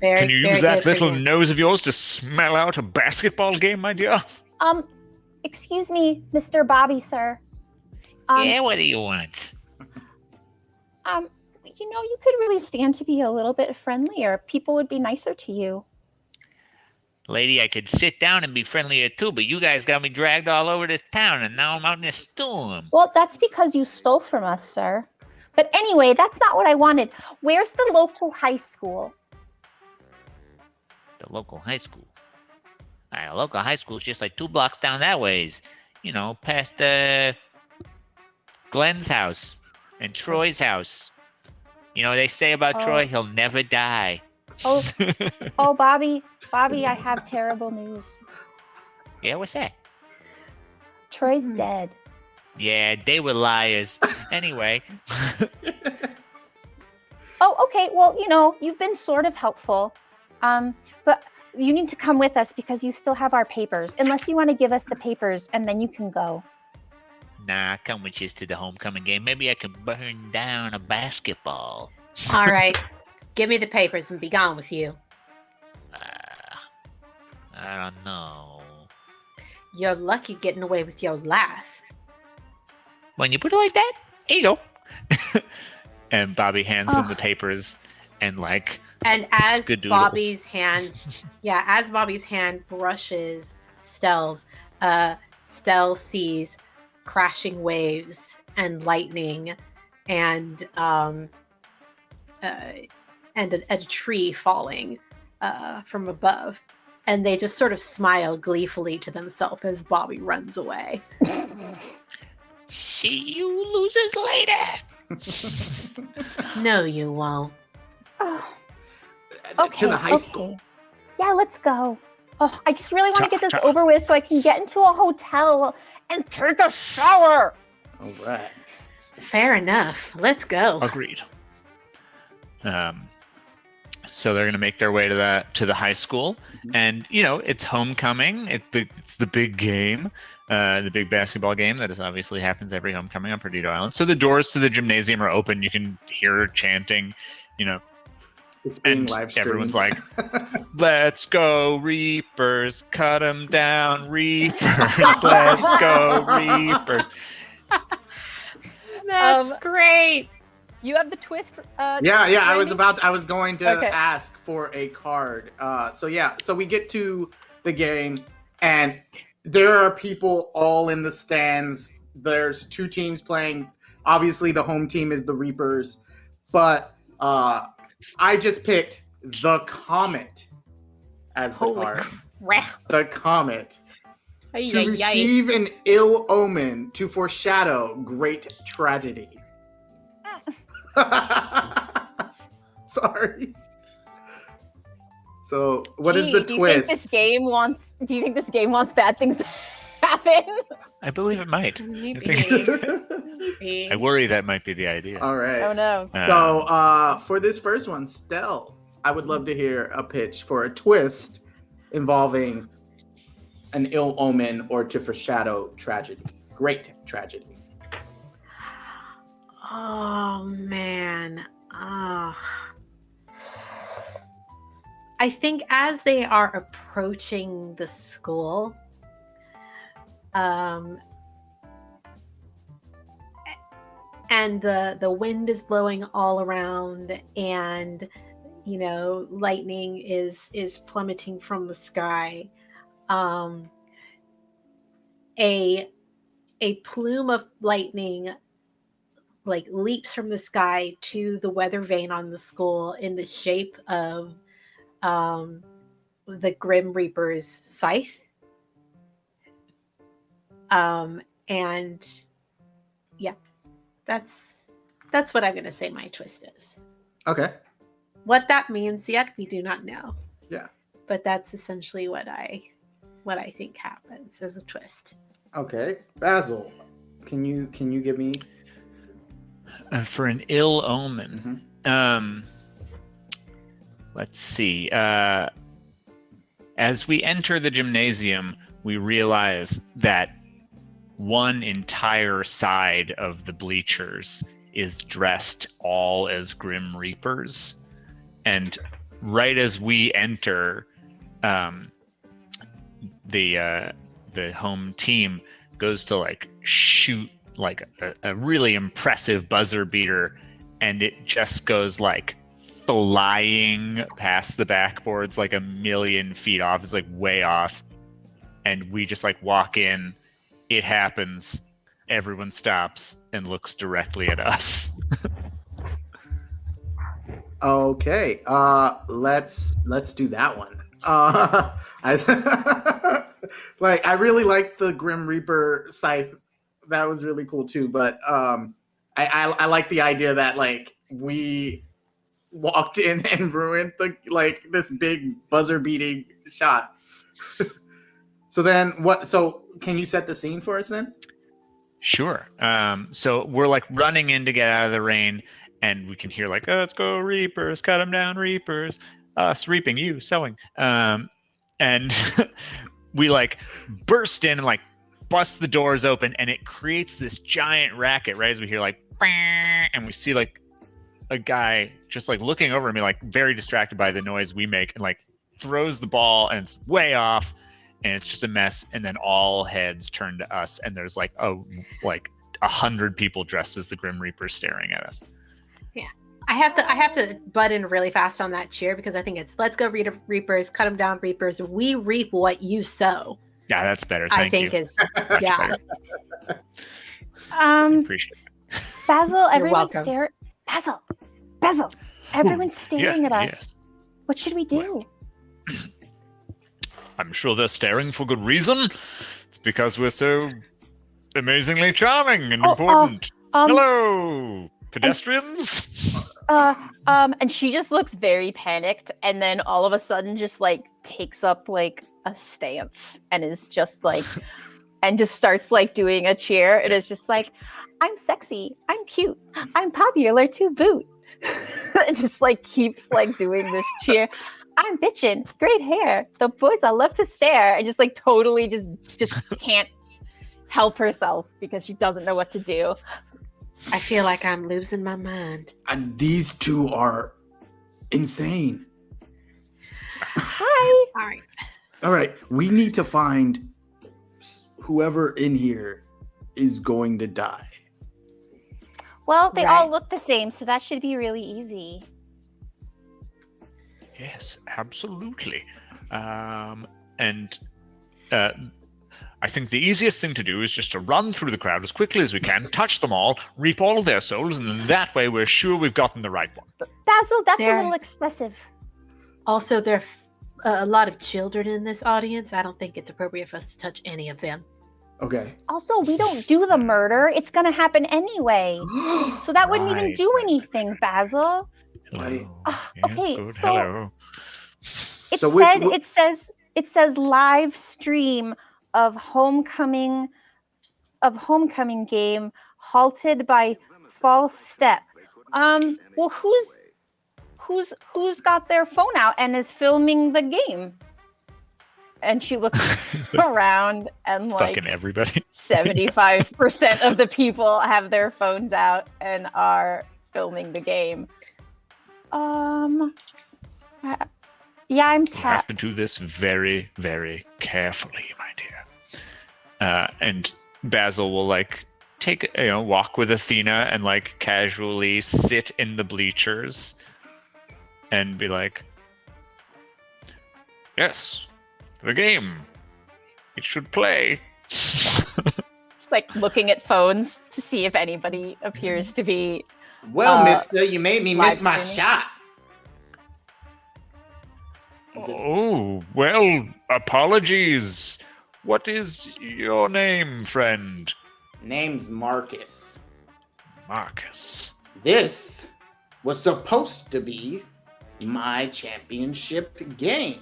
very, Can you use that little nose of yours to smell out a basketball game, my dear? Um, excuse me, Mr. Bobby, sir. Um, yeah, what do you want? Um, you know, you could really stand to be a little bit friendlier. People would be nicer to you. Lady, I could sit down and be friendlier too, but you guys got me dragged all over this town, and now I'm out in a storm. Well, that's because you stole from us, sir. But anyway, that's not what I wanted. Where's the local high school? The local high school. All right, a local high school is just like two blocks down that ways. You know, past uh, Glenn's house and Troy's house. You know, they say about oh. Troy, he'll never die. Oh, oh, Bobby, Bobby, I have terrible news. Yeah, what's that? Troy's hmm. dead. Yeah, they were liars. anyway. oh, okay. Well, you know, you've been sort of helpful. Um, but you need to come with us because you still have our papers. Unless you want to give us the papers and then you can go. Nah, come with you to the homecoming game. Maybe I can burn down a basketball. All right. Give me the papers and be gone with you. Uh, I don't know. You're lucky getting away with your life. When you put it like that, here you go. and Bobby hands oh. him the papers and like and as skadoodles. Bobby's hand yeah, as Bobby's hand brushes Stell's, uh Stell sees crashing waves and lightning and um uh, and a, a tree falling uh, from above and they just sort of smile gleefully to themselves as Bobby runs away. See you losers later. no, you won't. Oh. Okay. To the high okay. school. Yeah, let's go. Oh, I just really want to get this over with so I can get into a hotel and take a shower. All right. Fair enough. Let's go. Agreed. Um, so they're going to make their way to that to the high school, mm-hmm. and you know it's homecoming. It, the, it's the big game, uh, the big basketball game that is obviously happens every homecoming on Perdido Island. So the doors to the gymnasium are open. You can hear chanting, you know. It's being and live streamed. Everyone's like, "Let's go Reapers! Cut them down, Reapers! Let's go Reapers!" That's um, great. You have the twist. Uh, yeah, yeah. I was about. To, I was going to okay. ask for a card. Uh, so yeah. So we get to the game, and there are people all in the stands. There's two teams playing. Obviously, the home team is the Reapers, but uh, I just picked the Comet as the Holy card. Crap. The Comet. Ay, to ay, receive ay. an ill omen to foreshadow great tragedy. Sorry. So, what Gee, is the do twist? You think this game wants? Do you think this game wants bad things happen? I believe it might. I, I worry that might be the idea. All right. Oh no. Uh, so, uh, for this first one, Stell, I would love to hear a pitch for a twist involving an ill omen or to foreshadow tragedy, great tragedy. Oh man. Oh. I think as they are approaching the school, um, and the the wind is blowing all around, and you know lightning is is plummeting from the sky. Um, a a plume of lightning like leaps from the sky to the weather vane on the school in the shape of um, the Grim Reaper's scythe. Um, and yeah, that's that's what I'm going to say. My twist is okay. What that means yet, we do not know. Yeah, but that's essentially what I what I think happens as a twist. Okay, Basil, can you can you give me uh, for an ill omen. Mm-hmm. Um, let's see. Uh, as we enter the gymnasium, we realize that one entire side of the bleachers is dressed all as Grim Reapers. And right as we enter, um, the uh, the home team goes to like shoot like a, a really impressive buzzer beater, and it just goes like flying past the backboards like a million feet off. It's like way off. And we just like walk in. It happens. Everyone stops and looks directly at us. okay. Uh let's let's do that one. Uh I like I really like the Grim Reaper scythe that was really cool too. But um, I, I, I like the idea that like we walked in and ruined the like this big buzzer beating shot. So then what so can you set the scene for us then? Sure. Um, so we're like running in to get out of the rain, and we can hear like, oh, "Let's go, Reapers! Cut them down, Reapers! Us reaping, you sowing." Um, and we like burst in and like bust the doors open, and it creates this giant racket. Right as we hear like, and we see like a guy just like looking over at me, like very distracted by the noise we make, and like throws the ball, and it's way off and it's just a mess and then all heads turn to us and there's like a like a hundred people dressed as the grim reaper staring at us. Yeah. I have to i have to butt in really fast on that cheer because i think it's let's go read reapers. Cut them down reapers. We reap what you sow. Yeah that's better. Thank i think you. is yeah. Um appreciate it. Basil everyone stare basil basil everyone's staring yeah, at us. yes. what should we do? Well. I'm sure they're staring for good reason. It's because we're so amazingly charming and oh, important. Uh, um, Hello, pedestrians. Uh, um, and she just looks very panicked, and then all of a sudden, just like takes up like a stance, and is just like, and just starts like doing a cheer. It is just like, I'm sexy, I'm cute, I'm popular to boot. it just like keeps like doing this cheer. I'm bitching. Great hair. The boys I love to stare and just like totally just just can't help herself because she doesn't know what to do. I feel like I'm losing my mind. And these two are insane. Hi. All right. All right. We need to find whoever in here is going to die. Well, they right. all look the same, so that should be really easy. Yes, absolutely. Um, and uh, I think the easiest thing to do is just to run through the crowd as quickly as we can, touch them all, reap all their souls, and then that way we're sure we've gotten the right one. Basil, that's there, a little excessive. Also, there are a lot of children in this audience. I don't think it's appropriate for us to touch any of them. Okay. Also, we don't do the murder. It's going to happen anyway. so that wouldn't right. even do anything, Basil. Hello. Oh, okay, good. so Hello. it so said we, we, it says it says live stream of homecoming of homecoming game halted by false step. Um, well, who's who's who's got their phone out and is filming the game? And she looks around and like fucking everybody. Seventy-five percent of the people have their phones out and are filming the game. Um, yeah, I'm tapped. You have to do this very, very carefully, my dear. Uh, and Basil will like take you know walk with Athena and like casually sit in the bleachers and be like, "Yes, the game. It should play." like looking at phones to see if anybody appears to be well, uh, mister, you made me miss my shot. Oh, well, apologies. What is your name, friend? Name's Marcus. Marcus. This was supposed to be my championship game.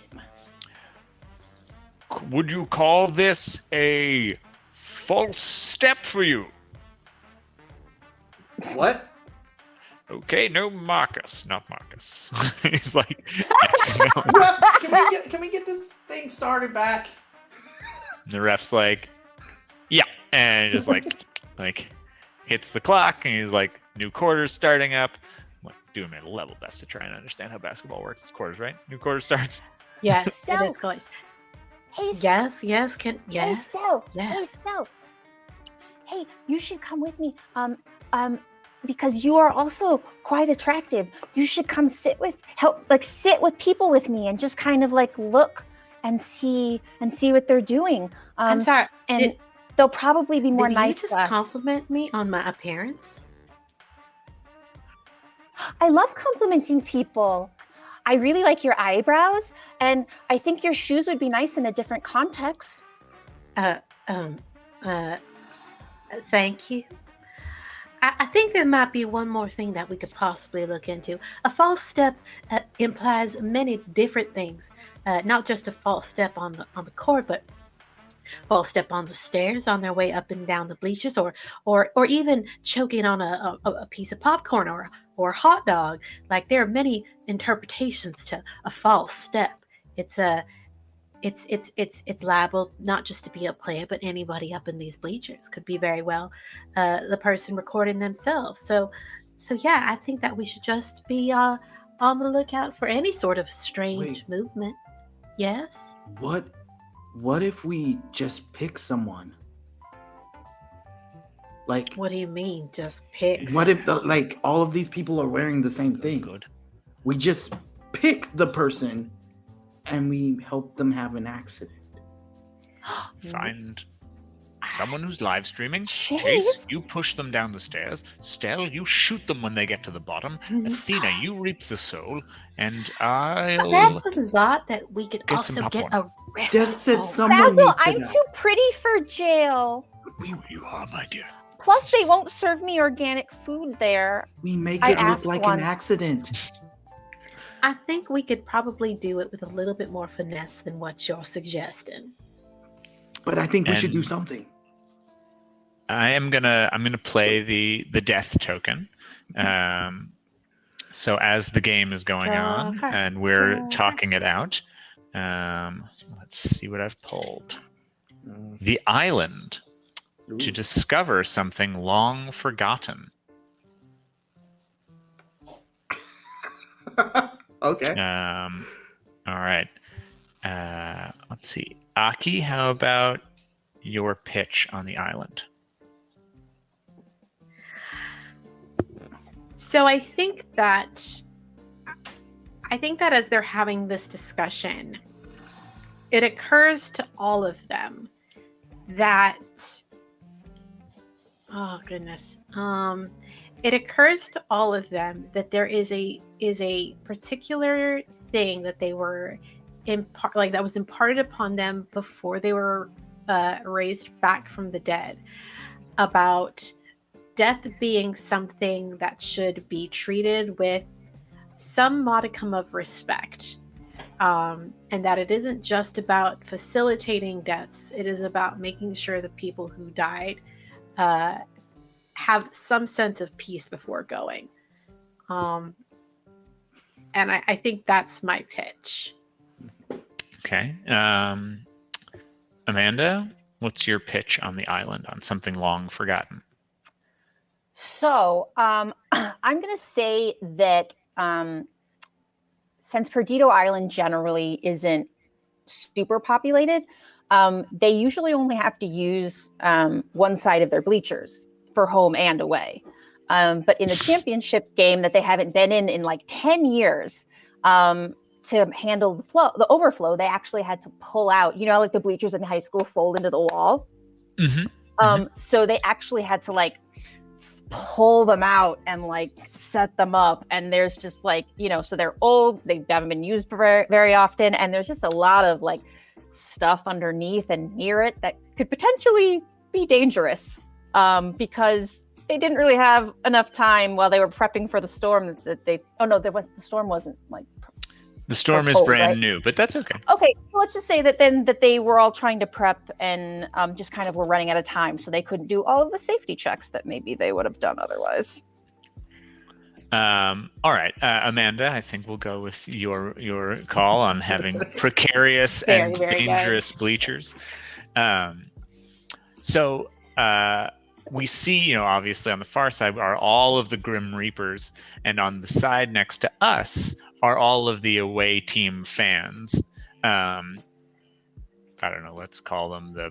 Would you call this a false step for you? What? Okay, no Marcus, not Marcus. He's like, can we get can we get this thing started back? The ref's like, yeah, and just like like hits the clock, and he's like, new quarters starting up. I'm like, doing my level best to try and understand how basketball works. It's quarters, right? New quarter starts. Yes, so, it is quarters. Hey, yes, yes, can yes, hey, so, yes. Hey, so, hey, you should come with me. Um, um, because you are also quite attractive. You should come sit with help like sit with people with me and just kind of like look and see and see what they're doing. Um, I'm sorry, and did, they'll probably be more did nice. You just compliment me on my appearance. I love complimenting people. I really like your eyebrows, and I think your shoes would be nice in a different context. Uh, um, uh, thank you. I, think there might be one more thing that we could possibly look into. A false step uh, implies many different things, uh, not just a false step on the on the court, but false step on the stairs on their way up and down the bleachers, or or or even choking on a, a, a piece of popcorn or or a hot dog. Like there are many interpretations to a false step. It's a it's it's it's it's liable not just to be a player, but anybody up in these bleachers could be very well uh, the person recording themselves. So, so yeah, I think that we should just be uh, on the lookout for any sort of strange Wait. movement. Yes. What? What if we just pick someone? Like, what do you mean, just pick? What if like all of these people are wearing the same thing? Good. We just pick the person and we help them have an accident. Find someone who's live streaming. Chase. Chase, you push them down the stairs. Stell, you shoot them when they get to the bottom. Mm-hmm. Athena, you reap the soul. And I'll. That's a lot that we could get also get arrested. That said someone. Basil, I'm too pretty for jail. You, you are, my dear. Plus, they won't serve me organic food there. We make it I look like an accident. I think we could probably do it with a little bit more finesse than what you're suggesting. But I think we and should do something. I am gonna I'm gonna play the the death token. Um, so as the game is going on and we're talking it out, um, let's see what I've pulled. The island Ooh. to discover something long forgotten. Okay. Um, all right. Uh, let's see. Aki, how about your pitch on the island? So I think that I think that as they're having this discussion, it occurs to all of them that oh goodness. Um it occurs to all of them that there is a is a particular thing that they were impart like that was imparted upon them before they were uh, raised back from the dead about death being something that should be treated with some modicum of respect um, and that it isn't just about facilitating deaths it is about making sure the people who died uh, have some sense of peace before going. Um, and I, I think that's my pitch. Okay. Um, Amanda, what's your pitch on the island on something long forgotten? So um, I'm going to say that um, since Perdido Island generally isn't super populated, um, they usually only have to use um, one side of their bleachers for home and away. Um, but in a championship game that they haven't been in in like 10 years, um, to handle the flow, the overflow, they actually had to pull out, you know, like the bleachers in high school fold into the wall. Mm-hmm. Um, mm-hmm. So they actually had to like pull them out and like set them up. And there's just like, you know, so they're old, they haven't been used very, very often. And there's just a lot of like stuff underneath and near it that could potentially be dangerous um, because they didn't really have enough time while they were prepping for the storm that they oh no there was the storm wasn't like the storm is brand right? new but that's okay okay let's just say that then that they were all trying to prep and um, just kind of were running out of time so they couldn't do all of the safety checks that maybe they would have done otherwise um, all right, uh, Amanda, I think we'll go with your your call on having precarious very, and very dangerous good. bleachers. Um, so uh, we see, you know, obviously on the far side are all of the Grim Reapers, and on the side next to us are all of the away team fans. Um, I don't know. Let's call them the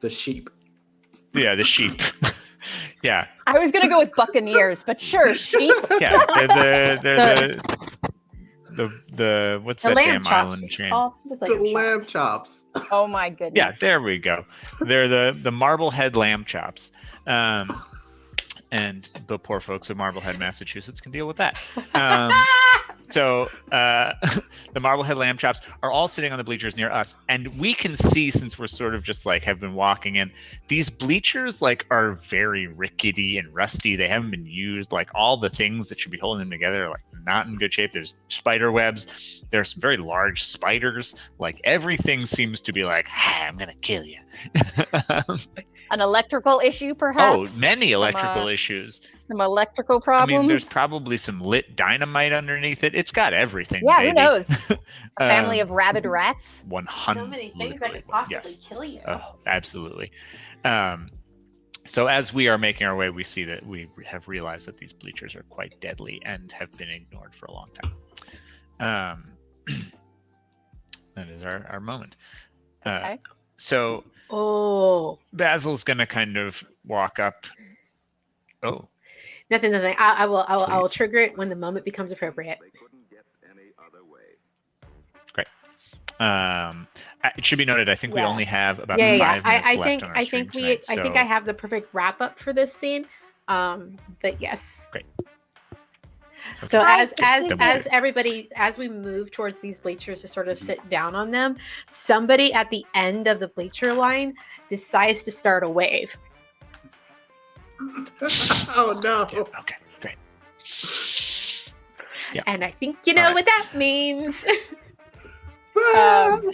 the sheep. Yeah, the sheep. yeah. I was gonna go with Buccaneers, but sure, sheep. Yeah, they're the they're the the the what's the that damn island chain? Like the lamb chops. Oh my goodness. Yeah, there we go. They're the the Marblehead lamb chops. Um, and the poor folks of Marblehead, Massachusetts, can deal with that. Um, so uh, the Marblehead lamb chops are all sitting on the bleachers near us, and we can see since we're sort of just like have been walking in, these bleachers like are very rickety and rusty. They haven't been used. Like all the things that should be holding them together are like not in good shape. There's spider webs. There's some very large spiders. Like everything seems to be like, hey, I'm gonna kill you. An electrical issue, perhaps. Oh, many electrical some, uh, issues. Some electrical problems. I mean, there's probably some lit dynamite underneath it. It's got everything. Yeah, baby. who knows? A family um, of rabid rats. One hundred. So many things that could possibly yes. kill you. Oh, absolutely. Um, so as we are making our way, we see that we have realized that these bleachers are quite deadly and have been ignored for a long time. Um, that is our, our moment. Uh, okay. So oh, Basil's gonna kind of walk up. Oh, nothing, nothing. I, I will, I will, I will trigger it when the moment becomes appropriate. Great. Um, it should be noted. I think yeah. we only have about yeah, five yeah. minutes I, I left think, on our I think we. Tonight, I think I have the perfect wrap up for this scene. Um, but yes. Great. Okay. So as as as everybody as we move towards these bleachers to sort of sit down on them, somebody at the end of the bleacher line decides to start a wave. oh no. Okay, great. Yeah. And I think you know right. what that means. um,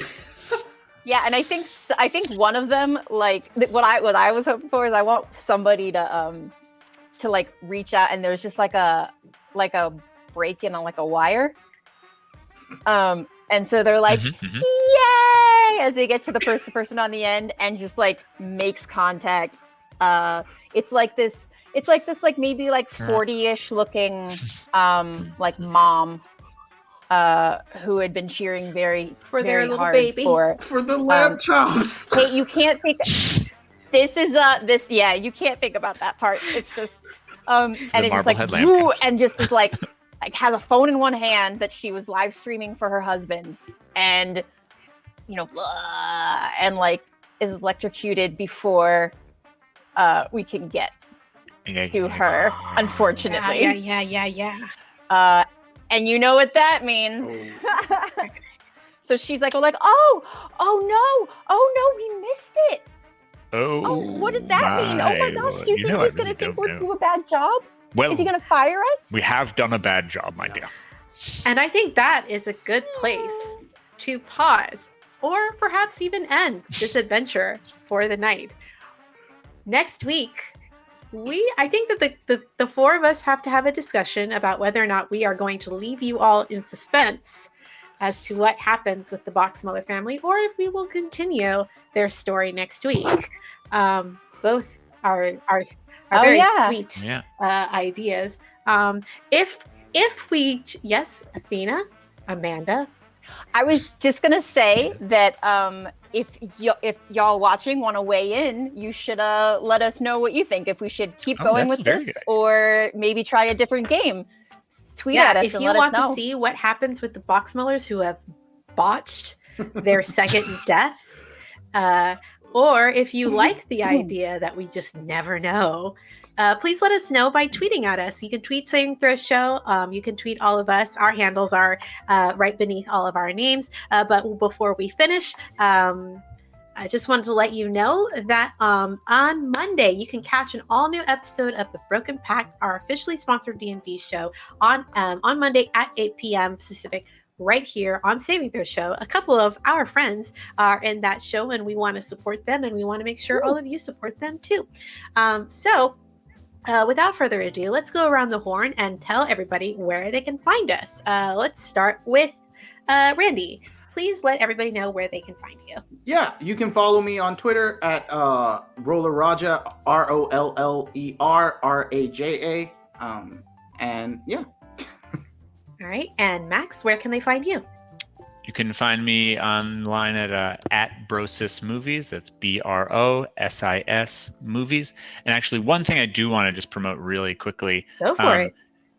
yeah, and I think I think one of them, like what I what I was hoping for is I want somebody to um to like reach out, and there's just like a like a break in on like a wire. Um, and so they're like, mm-hmm, mm-hmm. "Yay!" as they get to the first person on the end, and just like makes contact. Uh, it's like this. It's like this, like maybe like forty-ish looking, um, like mom uh, who had been cheering very for very their little hard baby for for the lamb um, chops. hey, you can't think. this is uh this yeah you can't think about that part. It's just um and it's just like woo, and just is like like has a phone in one hand that she was live streaming for her husband and you know blah, and like is electrocuted before uh we can get yeah, to yeah, her unfortunately yeah yeah yeah yeah, yeah. Uh, and you know what that means. Oh. so she's like, oh, like, oh, oh no, oh no, we missed it. Oh, oh what does that mean? Oh my gosh, do you, you think he's going to think we're doing a bad job? Well, is he going to fire us? We have done a bad job, my dear. And I think that is a good place to pause or perhaps even end this adventure for the night. Next week, we i think that the, the the four of us have to have a discussion about whether or not we are going to leave you all in suspense as to what happens with the Box boxmuller family or if we will continue their story next week um, both are are, are oh, very yeah. sweet yeah. uh, ideas um, if if we yes athena amanda I was just gonna say that um, if y- if y'all watching want to weigh in, you should uh, let us know what you think. If we should keep oh, going with this, or maybe try a different game. Tweet yeah, at us. If you want to see what happens with the box boxmullers who have botched their second death, uh, or if you like the idea that we just never know, uh, please let us know by tweeting at us. You can tweet Saving Throw Show. Um, you can tweet all of us. Our handles are uh, right beneath all of our names. Uh, but before we finish, um, I just wanted to let you know that um, on Monday you can catch an all new episode of the Broken Pact, our officially sponsored D and D show, on um, on Monday at 8 p.m. Pacific right here on Saving Throw Show. A couple of our friends are in that show, and we want to support them, and we want to make sure Ooh. all of you support them too. Um, so uh, without further ado, let's go around the horn and tell everybody where they can find us. Uh, let's start with uh, Randy. Please let everybody know where they can find you. Yeah, you can follow me on Twitter at uh, Roller Raja, R O L L E R R A J A. Um, and yeah. All right. And Max, where can they find you? You can find me online at uh, at Brosis Movies. That's B R O S I S Movies. And actually, one thing I do want to just promote really quickly. Go for um, it.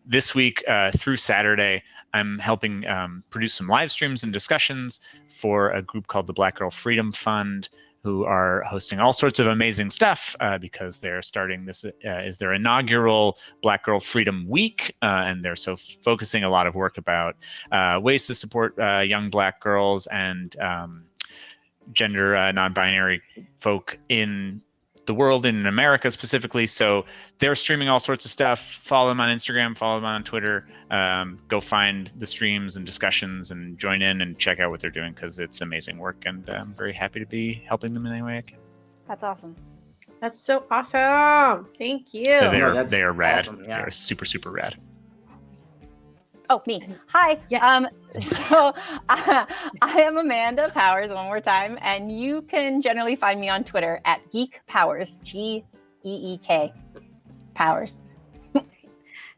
This week uh, through Saturday, I'm helping um, produce some live streams and discussions for a group called the Black Girl Freedom Fund. who are hosting all sorts of amazing stuff uh, because they're starting this uh, is their inaugural Black Girl Freedom Week, uh, and they're so focusing a lot of work about uh, ways to support uh, young Black girls and um, gender uh, non-binary folk in the world and in America specifically. So they're streaming all sorts of stuff. Follow them on Instagram, follow them on Twitter. Um, go find the streams and discussions and join in and check out what they're doing because it's amazing work. And I'm very happy to be helping them in any way I can. That's awesome. That's so awesome. Thank you. They, are, that's they are rad. awesome, yeah. They are super, super rad. Oh, me. Hi. Yes. Um, so uh, I am Amanda Powers one more time, and you can generally find me on Twitter at Geek Powers, G E E K Powers.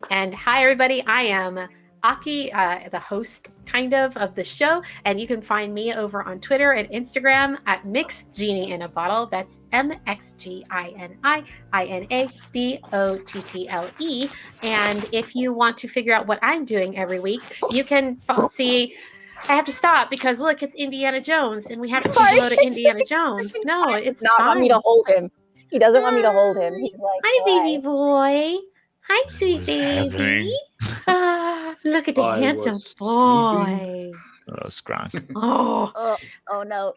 And hi, everybody. I am Aki, uh, the host, kind of, of the show. And you can find me over on Twitter and Instagram at Mix Genie in a Bottle. That's M X G I N I I N A B O T T L E. And if you want to figure out what I'm doing every week, you can see. I have to stop because look, it's Indiana Jones, and we have to go to Indiana Jones. No, it's not want me to hold him. He doesn't want me to hold him. He's like, Hi, baby boy. Hi, sweet baby. Ah, look at the I handsome boy. Oh, Scronk. Oh, Oh, oh no.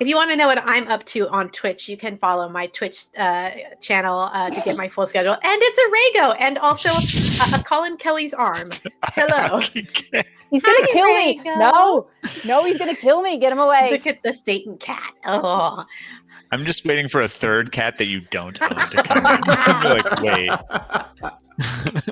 if you want to know what I'm up to on Twitch, you can follow my Twitch uh, channel uh, to get my full schedule. And it's a Rago and also a, a Colin Kelly's arm. Hello. He's gonna kill me. No, no, he's gonna kill me. Get him away. Look at the Satan cat. Oh, I'm just waiting for a third cat that you don't own to come in. You're like, wait.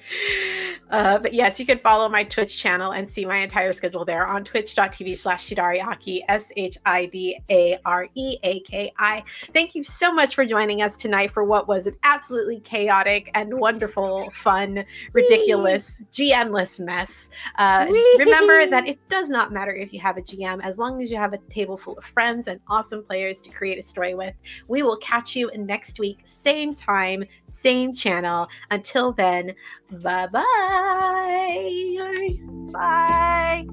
Uh, but yes, you can follow my Twitch channel and see my entire schedule there on twitch.tv slash Shidareaki, S H I D A R E A K I. Thank you so much for joining us tonight for what was an absolutely chaotic and wonderful, fun, ridiculous, GM-less mess. Uh, remember that it does not matter if you have a GM, as long as you have a table full of friends and awesome players to create a story with. We will catch you next week, same time, same channel. Until then, Bye-bye. Bye.